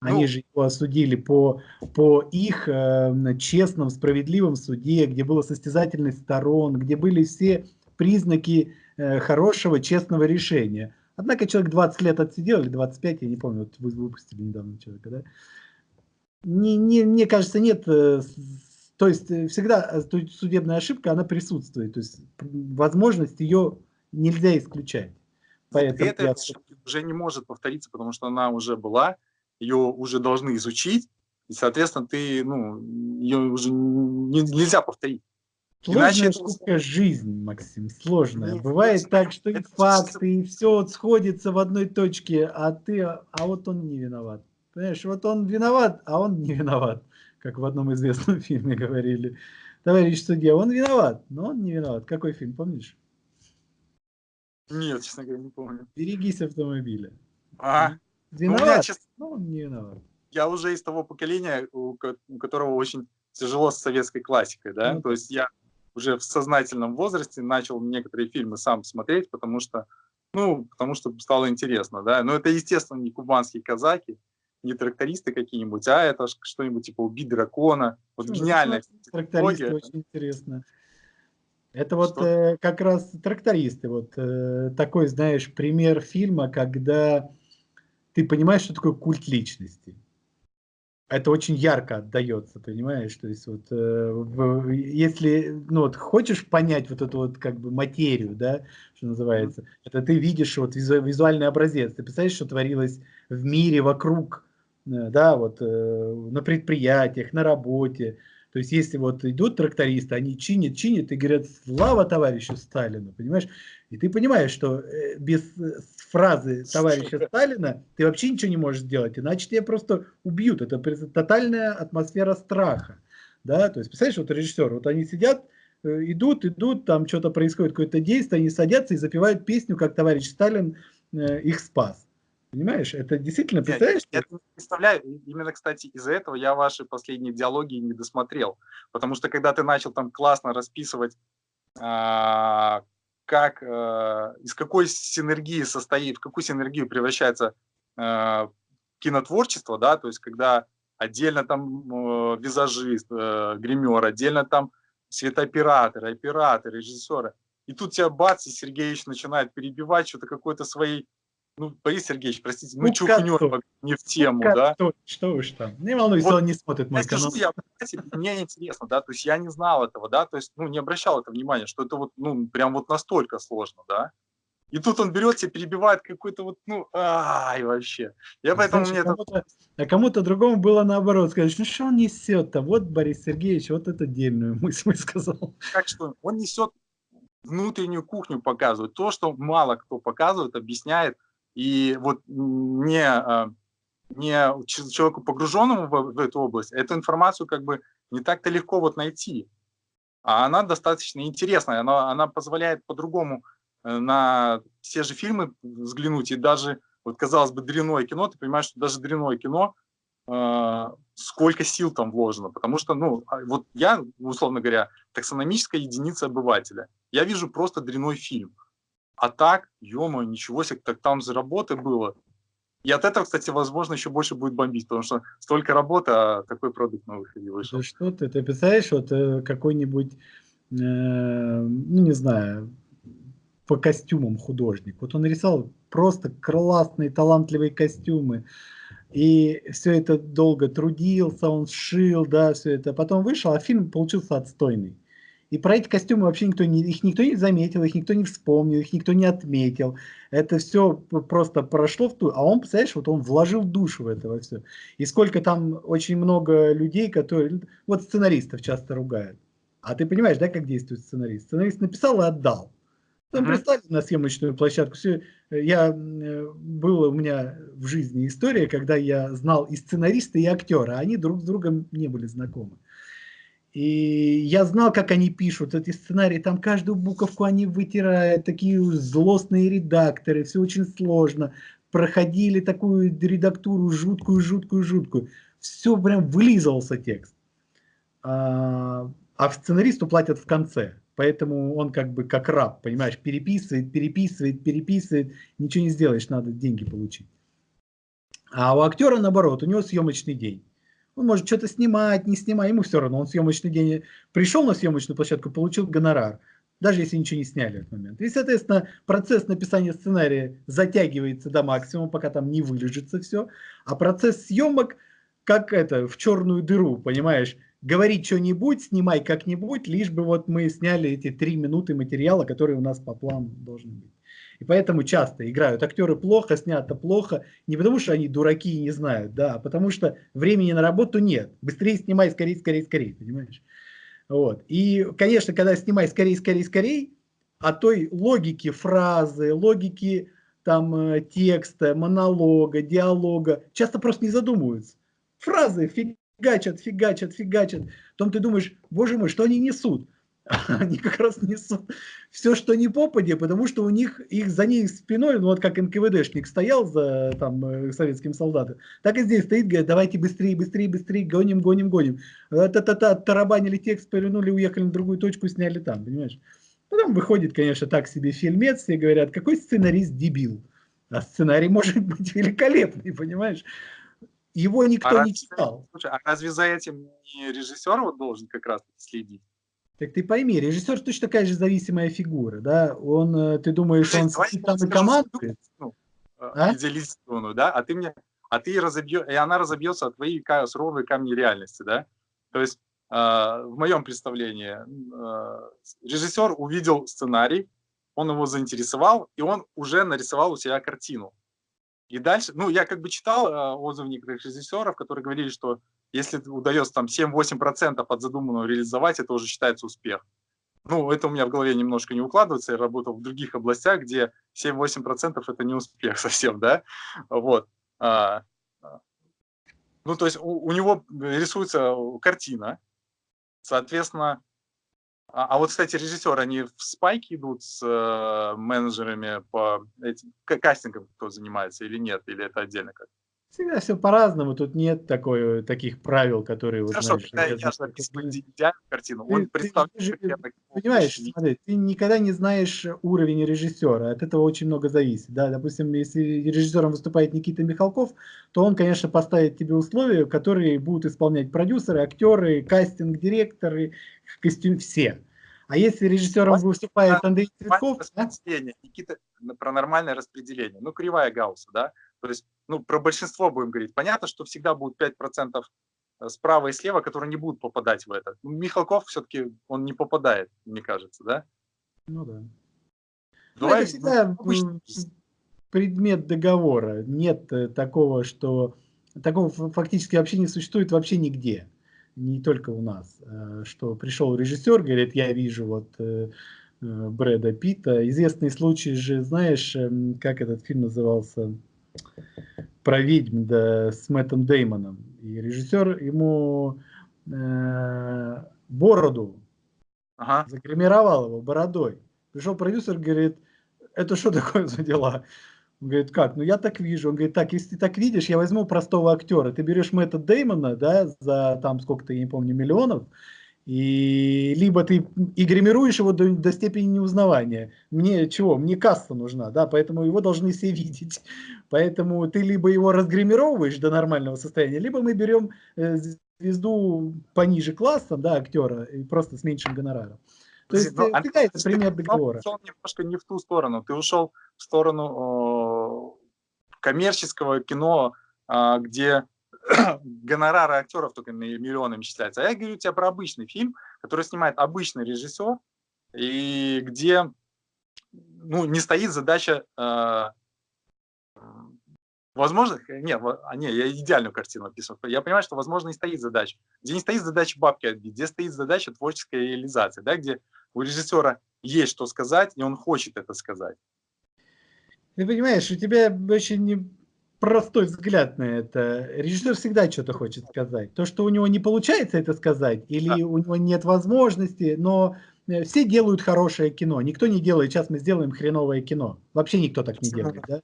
Они ну, же его осудили по, по их э, честном, справедливом суде, где было состязательность сторон, где были все признаки э, хорошего, честного решения. Однако человек 20 лет отсидел, или 25, я не помню, вот вы выпустили недавно человека, да? Не, не, мне кажется, нет, э, то есть э, всегда э, судебная ошибка, она присутствует, то есть возможность ее нельзя исключать. Поэтому это я... уже не может повториться, потому что она уже была, ее уже должны изучить, и, соответственно, ты, ну, ее уже не, нельзя повторить. Сложная Иначе штука это... жизнь, Максим, сложная. Нет, Бывает это, так, что и факты, и все вот сходится в одной точке, а ты, а вот он не виноват. Понимаешь, вот он виноват, а он не виноват, как в одном известном фильме говорили. Товарищ судья, он виноват, но он не виноват. Какой фильм, помнишь? Нет, честно говоря, не помню. Берегись автомобиля. А, Виноват, ну, честно, но он не виноват. Я уже из того поколения, у, которого очень тяжело с советской классикой, да, ну, то есть я уже в сознательном возрасте начал некоторые фильмы сам смотреть, потому что, ну, потому что стало интересно, да, но это, естественно, не кубанские казаки, не трактористы какие-нибудь, а это что-нибудь типа «Убить дракона», вот ну, гениальная Трактористы очень интересно. Это вот э, как раз трактористы, вот э, такой, знаешь, пример фильма, когда ты понимаешь, что такое культ личности. Это очень ярко отдается, понимаешь? То есть вот э, если ну вот хочешь понять вот эту вот как бы материю, да, что называется, это ты видишь вот визу, визуальный образец, ты представляешь, что творилось в мире вокруг, э, да, вот э, на предприятиях, на работе, то есть, если вот идут трактористы, они чинят, чинят и говорят, слава товарищу Сталину, понимаешь? И ты понимаешь, что э, без э, фразы товарища Сталина ты вообще ничего не можешь сделать, иначе тебя просто убьют. Это тотальная атмосфера страха. Да? То есть, представляешь, вот режиссер, вот они сидят, э, идут, идут, там что-то происходит, какое-то действие, они садятся и запевают песню, как товарищ Сталин их спас. Понимаешь, это действительно, представляешь? Я, я представляю, именно, кстати, из-за этого я ваши последние диалоги не досмотрел, потому что когда ты начал там классно расписывать, а, как, а, из какой синергии состоит, в какую синергию превращается а, кинотворчество, да, то есть когда отдельно там а, визажист, а, гример, отдельно там светооператор, оператор, режиссеры, и тут тебя бац, и Сергеевич начинает перебивать что-то какой-то своей ну, Борис Сергеевич, простите, мы чухнем не в тему, ну, да? Что уж там, не волнуйся, вот, он не смотрит мой я канал. Скажу, я, мне интересно, да, то есть я не знал этого, да, то есть, ну, не обращал это внимания, что это вот, ну, прям вот настолько сложно, да. И тут он берет и перебивает какой-то вот, ну, ай, вообще. Я поэтому Знаешь, мне кому-то, это... А кому-то другому было наоборот сказать, ну что он несет-то? Вот Борис Сергеевич вот это отдельную мысль сказал. Как что? Он несет внутреннюю кухню показывает. То, что мало кто показывает, объясняет, и вот не, а, не человеку погруженному в, в эту область, эту информацию как бы не так-то легко вот найти. А она достаточно интересная, она, она позволяет по-другому э, на все же фильмы взглянуть, и даже, вот казалось бы, дрянное кино, ты понимаешь, что даже дрянное кино, э, сколько сил там вложено, потому что, ну, а вот я, условно говоря, таксономическая единица обывателя, я вижу просто дрянной фильм, а так, ё ничего себе, так там же работы было, и от этого, кстати, возможно, еще больше будет бомбить, потому что столько работы, а такой продукт на выходе вышел. Да что ты, ты представляешь, вот э, какой-нибудь, э, ну не знаю, по костюмам художник. Вот он рисовал просто классные, талантливые костюмы. И все это долго трудился, он сшил, да, все это. Потом вышел, а фильм получился отстойный. И про эти костюмы вообще никто не, их никто не заметил, их никто не вспомнил, их никто не отметил. Это все просто прошло в ту, а он, представляешь, вот он вложил душу в это все. И сколько там очень много людей, которые, вот сценаристов часто ругают. А ты понимаешь, да, как действует сценарист? Сценарист написал и отдал. Там -hmm. на съемочную площадку. Все, я, была у меня в жизни история, когда я знал и сценариста, и актера, а они друг с другом не были знакомы. И я знал, как они пишут эти сценарии, там каждую буковку они вытирают, такие злостные редакторы, все очень сложно. Проходили такую редактуру жуткую, жуткую, жуткую. Все прям вылизывался текст. А, а сценаристу платят в конце. Поэтому он как бы как раб, понимаешь, переписывает, переписывает, переписывает. Ничего не сделаешь, надо деньги получить. А у актера наоборот, у него съемочный день. Он может что-то снимать, не снимать, ему все равно. Он съемочный день пришел на съемочную площадку, получил гонорар, даже если ничего не сняли в этот момент. И, соответственно, процесс написания сценария затягивается до максимума, пока там не вылежится все. А процесс съемок, как это, в черную дыру, понимаешь? Говорить что-нибудь, снимай как-нибудь, лишь бы вот мы сняли эти три минуты материала, который у нас по плану должен быть. И поэтому часто играют актеры плохо, снято плохо, не потому что они дураки и не знают, да, а потому что времени на работу нет. Быстрее снимай, скорее, скорее, скорее, понимаешь? Вот. И, конечно, когда снимай скорее, скорее, скорее, о той логике фразы, логике там э, текста, монолога, диалога, часто просто не задумываются. Фразы фигачат, фигачат, фигачат. Потом ты думаешь, боже мой, что они несут? они как раз несут все, что не попади, потому что у них, их за них спиной, ну вот как НКВДшник стоял за там э, советским солдатом, так и здесь стоит, говорит, давайте быстрее, быстрее, быстрее, гоним, гоним, гоним. Та-та-та, тарабанили текст, повернули, уехали на другую точку, сняли там, понимаешь? Потом выходит, конечно, так себе фильмец, все говорят, какой сценарист дебил. А сценарий может быть великолепный, понимаешь? Его никто а не читал. Слушай, а разве за этим не режиссер вот должен как раз следить? Так ты пойми, режиссер точно такая же зависимая фигура, да? Он, э, ты думаешь, он сидит там и командует? Ну, а? Идеализированную, да? А ты мне, а ты разобьешь, и она разобьется от твоей суровые камни реальности, да? То есть э, в моем представлении э, режиссер увидел сценарий, он его заинтересовал, и он уже нарисовал у себя картину. И дальше, ну, я как бы читал э, отзывы некоторых режиссеров, которые говорили, что если удается там 7-8% от задуманного реализовать, это уже считается успех. Ну, это у меня в голове немножко не укладывается. Я работал в других областях, где 7-8% это не успех совсем, да? Вот. А, а. ну, то есть у, у него рисуется картина, соответственно, а, а вот, кстати, режиссеры, они в спайке идут с э, менеджерами по этим кастингам, кто занимается или нет, или это отдельно как? Всегда все по-разному, тут нет такой, таких правил, которые... Хорошо, вот, знаешь, я, я, картину, он ты, представляет... Ты, ты, понимаешь, смотри, ты никогда не знаешь уровень режиссера, от этого очень много зависит. Да? Допустим, если режиссером выступает Никита Михалков, то он, конечно, поставит тебе условия, которые будут исполнять продюсеры, актеры, кастинг-директоры, костюм, все. А если режиссером выступает Андрей Цветков... Да? Никита, про нормальное распределение. Ну, кривая Гаусса, да? То есть, ну, про большинство будем говорить. Понятно, что всегда будет 5% э, справа и слева, которые не будут попадать в это. Ну, Михалков все-таки, он не попадает, мне кажется, да? Ну да. Давай, ну, это всегда ну, предмет договора. Нет э, такого, что... Такого фактически вообще не существует вообще нигде. Не только у нас. Э, что пришел режиссер, говорит, я вижу вот Брэда Питта. Известный случай же, знаешь, эм, как этот фильм назывался? Про ведьм да, с Мэттом Деймоном. И режиссер ему э, бороду ага. загримировал его бородой. Пришел продюсер, говорит, это что такое за дела? Он говорит, как? Ну я так вижу. Он говорит, так, если ты так видишь, я возьму простого актера. Ты берешь Мэтта Деймона, да, за там сколько-то, я не помню, миллионов, и либо ты и гримируешь его до, до степени неузнавания. Мне чего? Мне касса нужна, да, поэтому его должны все видеть. Поэтому ты либо его разгримировываешь до нормального состояния, либо мы берем э, звезду пониже классом, да, актера, и просто с меньшим гонораром. То есть ну, э, какая это пример договора? Ты ушел немножко не в ту сторону, ты ушел в сторону э, коммерческого кино, э, где гонорары актеров только миллионами считаются. А я говорю тебе про обычный фильм, который снимает обычный режиссер, и где ну, не стоит задача э, Возможно, нет, а, не, я идеальную картину описываю. Я понимаю, что, возможно, и стоит задача. Где не стоит задача бабки отбить, где стоит задача творческой реализации, да, где у режиссера есть что сказать, и он хочет это сказать. Ты понимаешь, у тебя очень простой взгляд на это. Режиссер всегда что-то хочет сказать. То, что у него не получается это сказать, или да. у него нет возможности, но э, все делают хорошее кино. Никто не делает, сейчас мы сделаем хреновое кино. Вообще никто так не делает, да?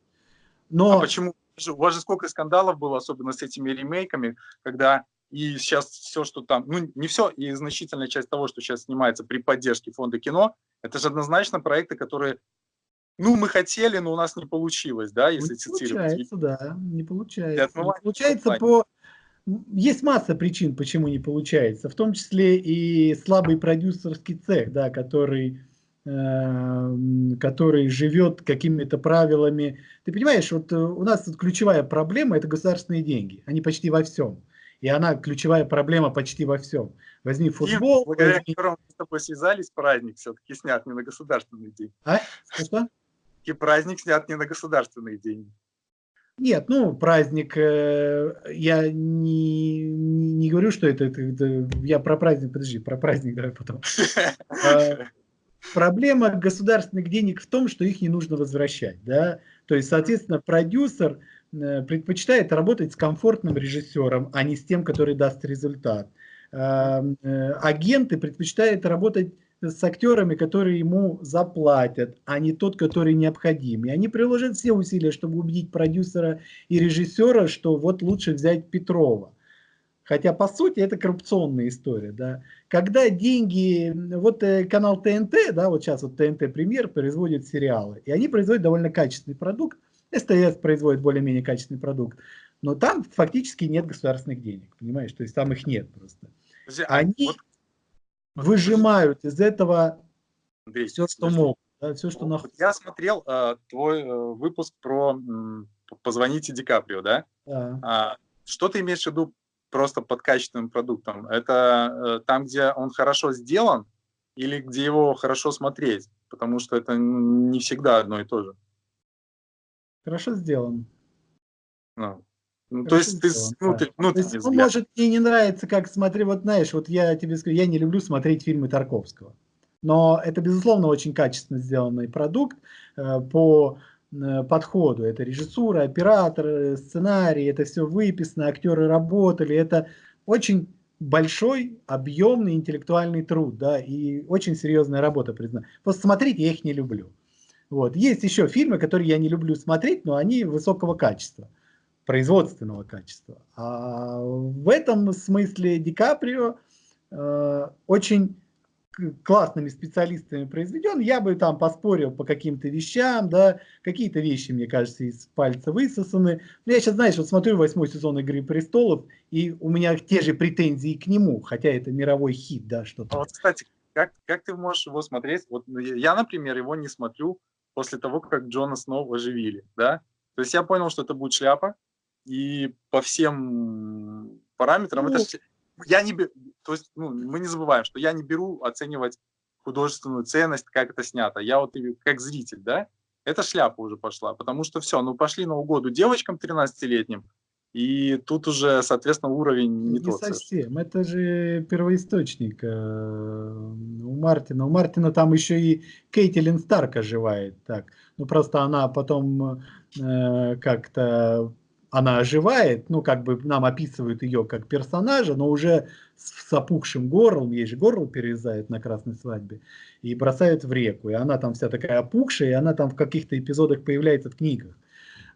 Но... А почему? У вас же сколько скандалов было, особенно с этими ремейками, когда и сейчас все, что там, ну не все, и значительная часть того, что сейчас снимается при поддержке фонда кино, это же однозначно проекты, которые, ну мы хотели, но у нас не получилось, да, если не цитировать. Получается, да, не получается. Не получается по... Есть масса причин, почему не получается, в том числе и слабый продюсерский цех, да, который который живет какими-то правилами. Ты понимаешь, вот э, у нас тут ключевая проблема – это государственные деньги. Они почти во всем. И она ключевая проблема почти во всем. Возьми футбол. И, благодаря возьми... которому мы с тобой связались, праздник все-таки снят не на государственные деньги. А? Что? И праздник снят не на государственные деньги. Нет, ну, праздник, э, я не, не говорю, что это, это, это, я про праздник, подожди, про праздник давай потом. Проблема государственных денег в том, что их не нужно возвращать. Да? То есть, соответственно, продюсер э, предпочитает работать с комфортным режиссером, а не с тем, который даст результат. Эм, э, агенты предпочитают работать с актерами, которые ему заплатят, а не тот, который необходим. И они приложат все усилия, чтобы убедить продюсера и режиссера, что вот лучше взять Петрова. Хотя, по сути, это коррупционная история. Да. Когда деньги, вот э, канал ТНТ, да, вот сейчас вот ТНТ Премьер производит сериалы, и они производят довольно качественный продукт, СТС производит более-менее качественный продукт, но там фактически нет государственных денег, понимаешь, то есть там их нет просто. А они вот, выжимают из этого Андрей, все, что могут. Да, все, что вот Я смотрел э, твой э, выпуск про э, «Позвоните Ди Каприо», да? да. А, что ты имеешь в виду просто под качественным продуктом. Это э, там, где он хорошо сделан или где его хорошо смотреть, потому что это не всегда одно и то же. Хорошо сделан. Ну, ну то есть ты, ну, да. ну, то есть, он может мне не нравится, как смотри, вот знаешь, вот я тебе скажу, я не люблю смотреть фильмы Тарковского, но это безусловно очень качественно сделанный продукт э, по подходу. Это режиссура, оператор, сценарий, это все выписано, актеры работали. Это очень большой, объемный интеллектуальный труд, да, и очень серьезная работа, признаю. Просто смотреть я их не люблю. Вот. Есть еще фильмы, которые я не люблю смотреть, но они высокого качества, производственного качества. А в этом смысле Ди Каприо э, очень классными специалистами произведен, я бы там поспорил по каким-то вещам, да, какие-то вещи, мне кажется, из пальца высосаны. Но я сейчас, знаешь, вот смотрю восьмой сезон «Игры престолов», и у меня те же претензии к нему, хотя это мировой хит, да, что-то. А вот, кстати, как, как ты можешь его смотреть? Вот ну, я, например, его не смотрю после того, как Джона снова оживили, да? То есть я понял, что это будет шляпа, и по всем параметрам ну, это я не то есть ну, мы не забываем, что я не беру оценивать художественную ценность, как это снято. Я вот как зритель, да, эта шляпа уже пошла, потому что все, ну пошли на угоду девочкам 13-летним, и тут уже, соответственно, уровень не, не тот. Не совсем, это же первоисточник э, у Мартина. У Мартина там еще и Кейтилин Старк оживает, так. Ну просто она потом э, как-то она оживает, ну, как бы нам описывают ее как персонажа, но уже с, с опухшим горлом, ей же горло перерезают на красной свадьбе, и бросают в реку, и она там вся такая опухшая, и она там в каких-то эпизодах появляется в книгах.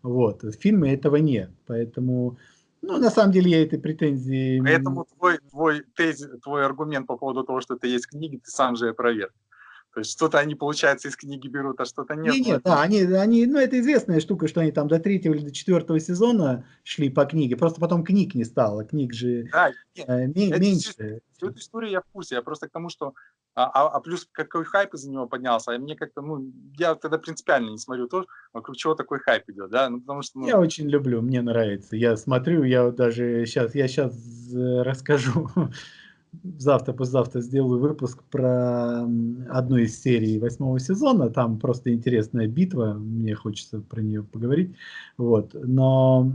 Вот, в фильме этого нет, поэтому, ну, на самом деле я этой претензии... Поэтому твой, твой, тезис, твой аргумент по поводу того, что это есть книги, ты сам же опровергал. То есть что-то они, получается, из книги берут, а что-то нет. Нет, нет, да, они, они, ну это известная штука, что они там до третьего или до четвертого сезона шли по книге, просто потом книг не стало, книг же да, нет, э, меньше. Всю эту историю я в курсе, я просто к тому, что, а, а, а плюс какой хайп из-за него поднялся, а мне как-то, ну, я тогда принципиально не смотрю тоже, вокруг чего такой хайп идет, да, ну потому что... Ну... Я очень люблю, мне нравится, я смотрю, я даже сейчас, я сейчас э, расскажу завтра, послезавтра сделаю выпуск про одну из серий восьмого сезона. Там просто интересная битва, мне хочется про нее поговорить. Вот. Но,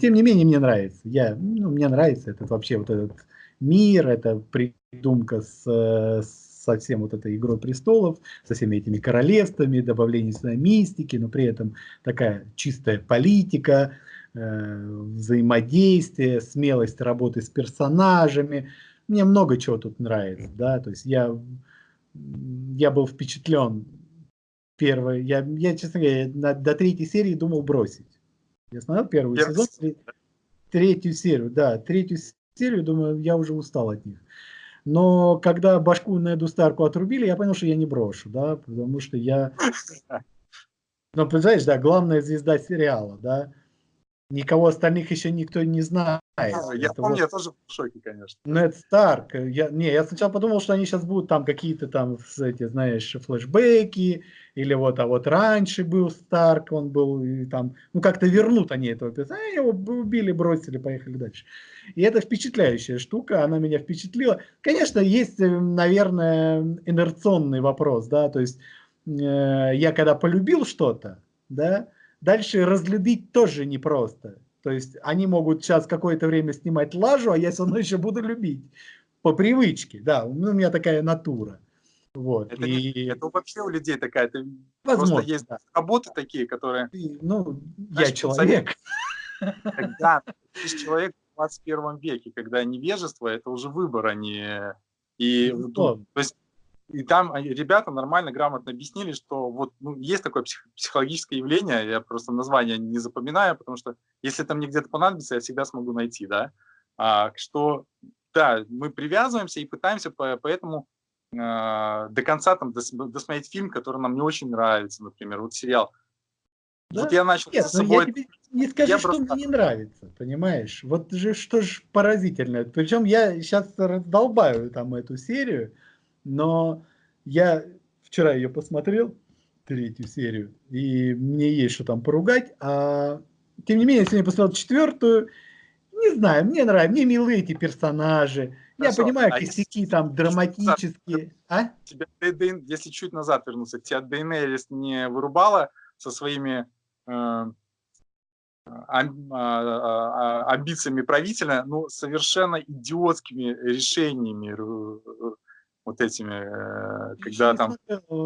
тем не менее, мне нравится. Я, ну, мне нравится этот вообще вот этот мир, эта придумка с, со всем вот этой «Игрой престолов», со всеми этими королевствами, добавление сюда мистики, но при этом такая чистая политика, э, взаимодействие, смелость работы с персонажами – мне много чего тут нравится, да, то есть я, я был впечатлен первый, я, я честно говоря, на, до третьей серии думал бросить. Я смотрел первый я сезон, третью серию, да, третью серию, думаю, я уже устал от них. Но когда башку Неду Старку отрубили, я понял, что я не брошу, да, потому что я... Ну, представляешь, да, главная звезда сериала, да, Никого остальных еще никто не знает. А, я это помню, вот... я тоже в шоке, конечно. Нед Старк. Я, не, я сначала подумал, что они сейчас будут там какие-то там, эти, знаешь, флешбеки, или вот, а вот раньше был Старк, он был, и там, ну как-то вернут они этого персонажа, его убили, бросили, поехали дальше. И это впечатляющая штука, она меня впечатлила. Конечно, есть, э, наверное, инерционный вопрос, да, то есть э, я когда полюбил что-то, да, Дальше разлюбить тоже непросто. То есть они могут сейчас какое-то время снимать лажу, а я все равно еще буду любить. По привычке, да, у меня такая натура. Вот. Это, и... это вообще у людей такая, это Возможно, просто есть да. работы такие, которые... Ну, знаешь, я человек. Да, ты человек в 21 веке, когда невежество – это уже выбор, а не... И, ну, то есть и там ребята нормально, грамотно объяснили, что вот ну, есть такое псих, психологическое явление, я просто название не запоминаю, потому что если там мне где-то понадобится, я всегда смогу найти, да, а, что да, мы привязываемся и пытаемся по, поэтому э, до конца там дос, досмотреть фильм, который нам не очень нравится, например, вот сериал. Да? Вот я начал Нет, за собой... Я тебе не скажу, я что просто... мне не нравится, понимаешь? Вот же что ж поразительно. Причем я сейчас раздолбаю там эту серию, но я вчера ее посмотрел, третью серию, и мне есть что там поругать, а тем не менее, я сегодня посмотрел четвертую, не знаю, мне нравится, мне милые эти персонажи, Хорошо. я понимаю, а косяки если, там драматические. А? Тебя, если чуть назад вернуться, тебя Дейнерис не вырубала со своими э, а, а, амбициями правителя, ну, совершенно идиотскими решениями вот этими, э, когда там...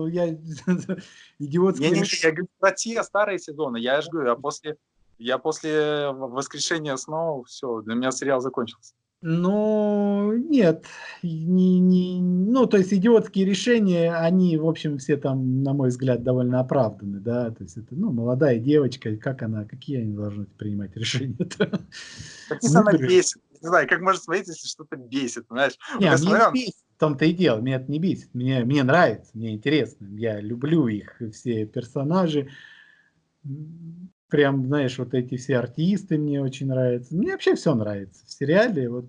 Я идиотский... Не, не, я говорю про те старые сезоны, я же говорю, а после, я после воскрешения снова, все, для меня сериал закончился. Ну, нет, не, не, ну, то есть идиотские решения, они, в общем, все там, на мой взгляд, довольно оправданы, да, то есть это, ну, молодая девочка, как она, какие они должны принимать решения? Какие она бесит, не знаю, как можно смотреть, если что-то бесит, знаешь? Не, мне смотрел... бесит, том-то и дело, меня это не бесит, мне, мне нравится, мне интересно, я люблю их, все персонажи, прям, знаешь, вот эти все артисты мне очень нравятся. Мне вообще все нравится в сериале. Вот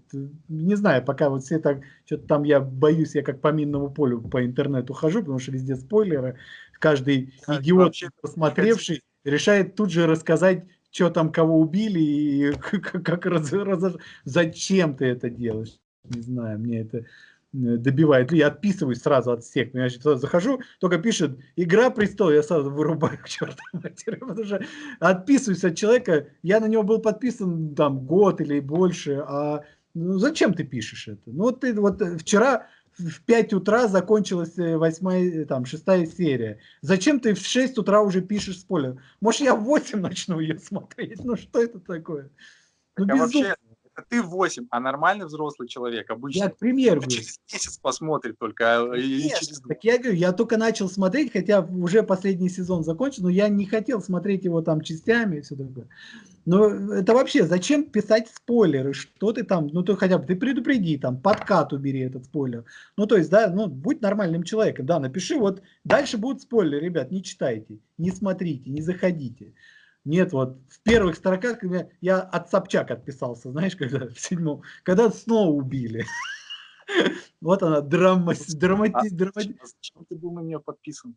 не знаю, пока вот все так, что-то там я боюсь, я как по минному полю по интернету хожу, потому что везде спойлеры. Каждый а, идиот, посмотревший, решает тут же рассказать, что там кого убили и как, как раз, раз, зачем ты это делаешь. Не знаю, мне это добивает. Я отписываюсь сразу от всех. Я сюда захожу, только пишет «Игра престолов», я сразу вырубаю к чертовой матери, потому что отписываюсь от человека, я на него был подписан там год или больше, а ну, зачем ты пишешь это? Ну вот ты вот э, вчера в 5 утра закончилась э, восьмая, там, шестая серия. Зачем ты в 6 утра уже пишешь спойлер? Может, я в 8 начну ее смотреть? Ну, что это такое? Ну, а вообще, это ты 8, а нормальный взрослый человек обычно я, к примеру, через месяц посмотрит только. А, Нет, через... Так я говорю, я только начал смотреть, хотя уже последний сезон закончен, но я не хотел смотреть его там частями и все такое. Но это вообще, зачем писать спойлеры? Что ты там, ну ты хотя бы, ты предупреди, там, подкат убери этот спойлер. Ну то есть, да, ну будь нормальным человеком, да, напиши, вот дальше будут спойлеры, ребят, не читайте, не смотрите, не заходите. Нет, вот в первых строках я от Собчак отписался, знаешь, когда в седьмом, когда снова убили. Вот она, драма, драмати, драмати. Зачем ты был на нее подписан?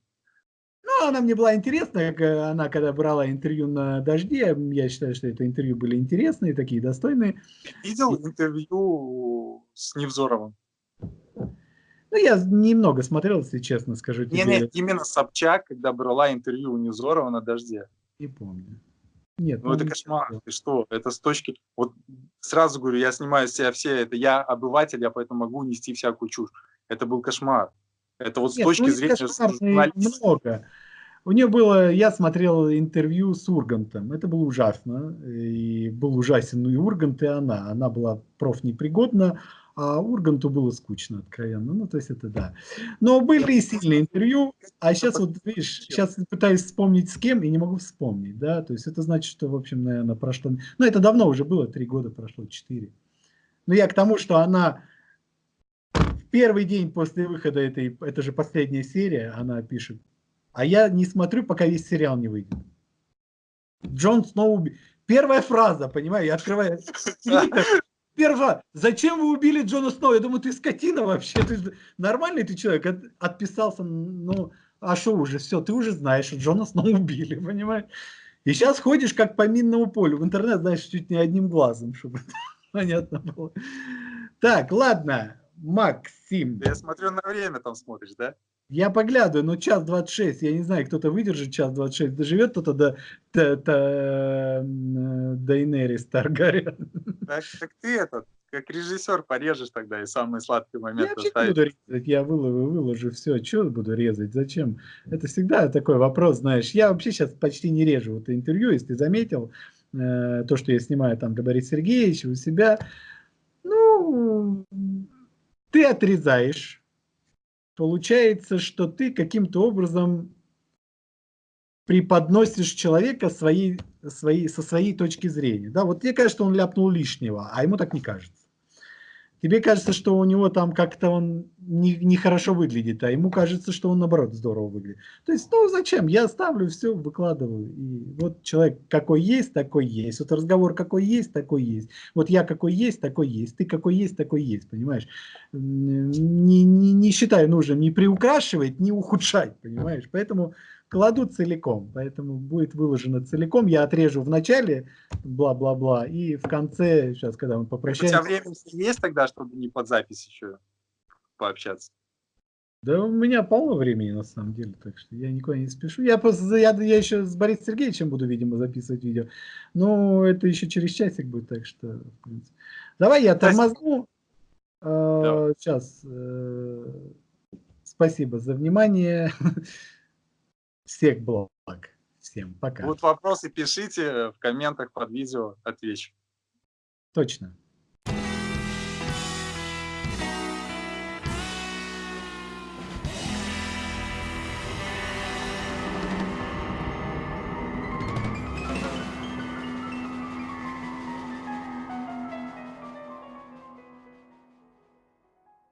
Ну, она мне была интересна, как она когда брала интервью на «Дожде», я считаю, что это интервью были интересные, такие достойные. Видел интервью с Невзоровым? Ну, я немного смотрел, если честно скажу тебе. Не, не, именно Собчак, когда брала интервью у Невзорова на «Дожде». Не помню. Нет, ну это кошмар. Ты что? Это с точки... Вот сразу говорю, я снимаю себя все, это я обыватель, я поэтому могу нести всякую чушь. Это был кошмар. Это вот с Нет, точки ну, зрения много. У нее было, я смотрел интервью с Ургантом, это было ужасно, и был ужасен и Ургант, и она. Она была профнепригодна, а Урганту было скучно, откровенно. Ну, то есть это да. Но были и сильные интервью, а сейчас вот, видишь, сейчас пытаюсь вспомнить с кем и не могу вспомнить, да, то есть это значит, что, в общем, наверное, прошло, ну, это давно уже было, три года прошло, четыре. Но я к тому, что она в первый день после выхода этой, это же последняя серия, она пишет, а я не смотрю, пока весь сериал не выйдет. Джон Сноу... Первая фраза, понимаешь, я открываю Первое, зачем вы убили Джона Сноу? Я думаю, ты скотина вообще, ты нормальный ты человек, От, отписался, ну, а что уже, все, ты уже знаешь, что Джона Сноу убили, понимаешь? И сейчас ходишь как по минному полю, в интернет, знаешь, чуть не одним глазом, чтобы понятно было. Так, ладно, Максим. Я смотрю на время там смотришь, да? Я поглядываю, но час 26, я не знаю, кто-то выдержит час 26, доживет кто-то до, до, до, до Инерис Таргариен. Так, так ты этот, как режиссер порежешь тогда и самые сладкие моменты Я вообще буду резать, я выложу, выложу все, что буду резать, зачем? Это всегда такой вопрос, знаешь, я вообще сейчас почти не режу вот интервью, если ты заметил, э, то, что я снимаю там для Бориса Сергеевича у себя, ну, ты отрезаешь, получается, что ты каким-то образом преподносишь человека своей, своей, со своей точки зрения. Да, вот тебе кажется, он ляпнул лишнего, а ему так не кажется. Тебе кажется, что у него там как-то он нехорошо не, не выглядит, а ему кажется, что он наоборот здорово выглядит. То есть, ну зачем? Я ставлю все, выкладываю. И вот человек какой есть, такой есть. Вот разговор какой есть, такой есть. Вот я какой есть, такой есть. Ты какой есть, такой есть, понимаешь? Не, не, не считаю нужным ни приукрашивать, ни ухудшать, понимаешь? Поэтому кладу целиком, поэтому будет выложено целиком. Я отрежу в начале, бла-бла-бла, и в конце, сейчас, когда мы попрощаемся... У тебя время есть тогда, чтобы не под запись еще пообщаться? Да у меня полно времени, на самом деле, так что я никуда не спешу. Я просто, я, я еще с Борисом Сергеевичем буду, видимо, записывать видео. Но это еще через часик будет, так что, в принципе. Давай я тормозну. Да. Сейчас. Э, спасибо за внимание. Всех благ. Всем пока. Будут вопросы, пишите в комментах под видео, отвечу. Точно.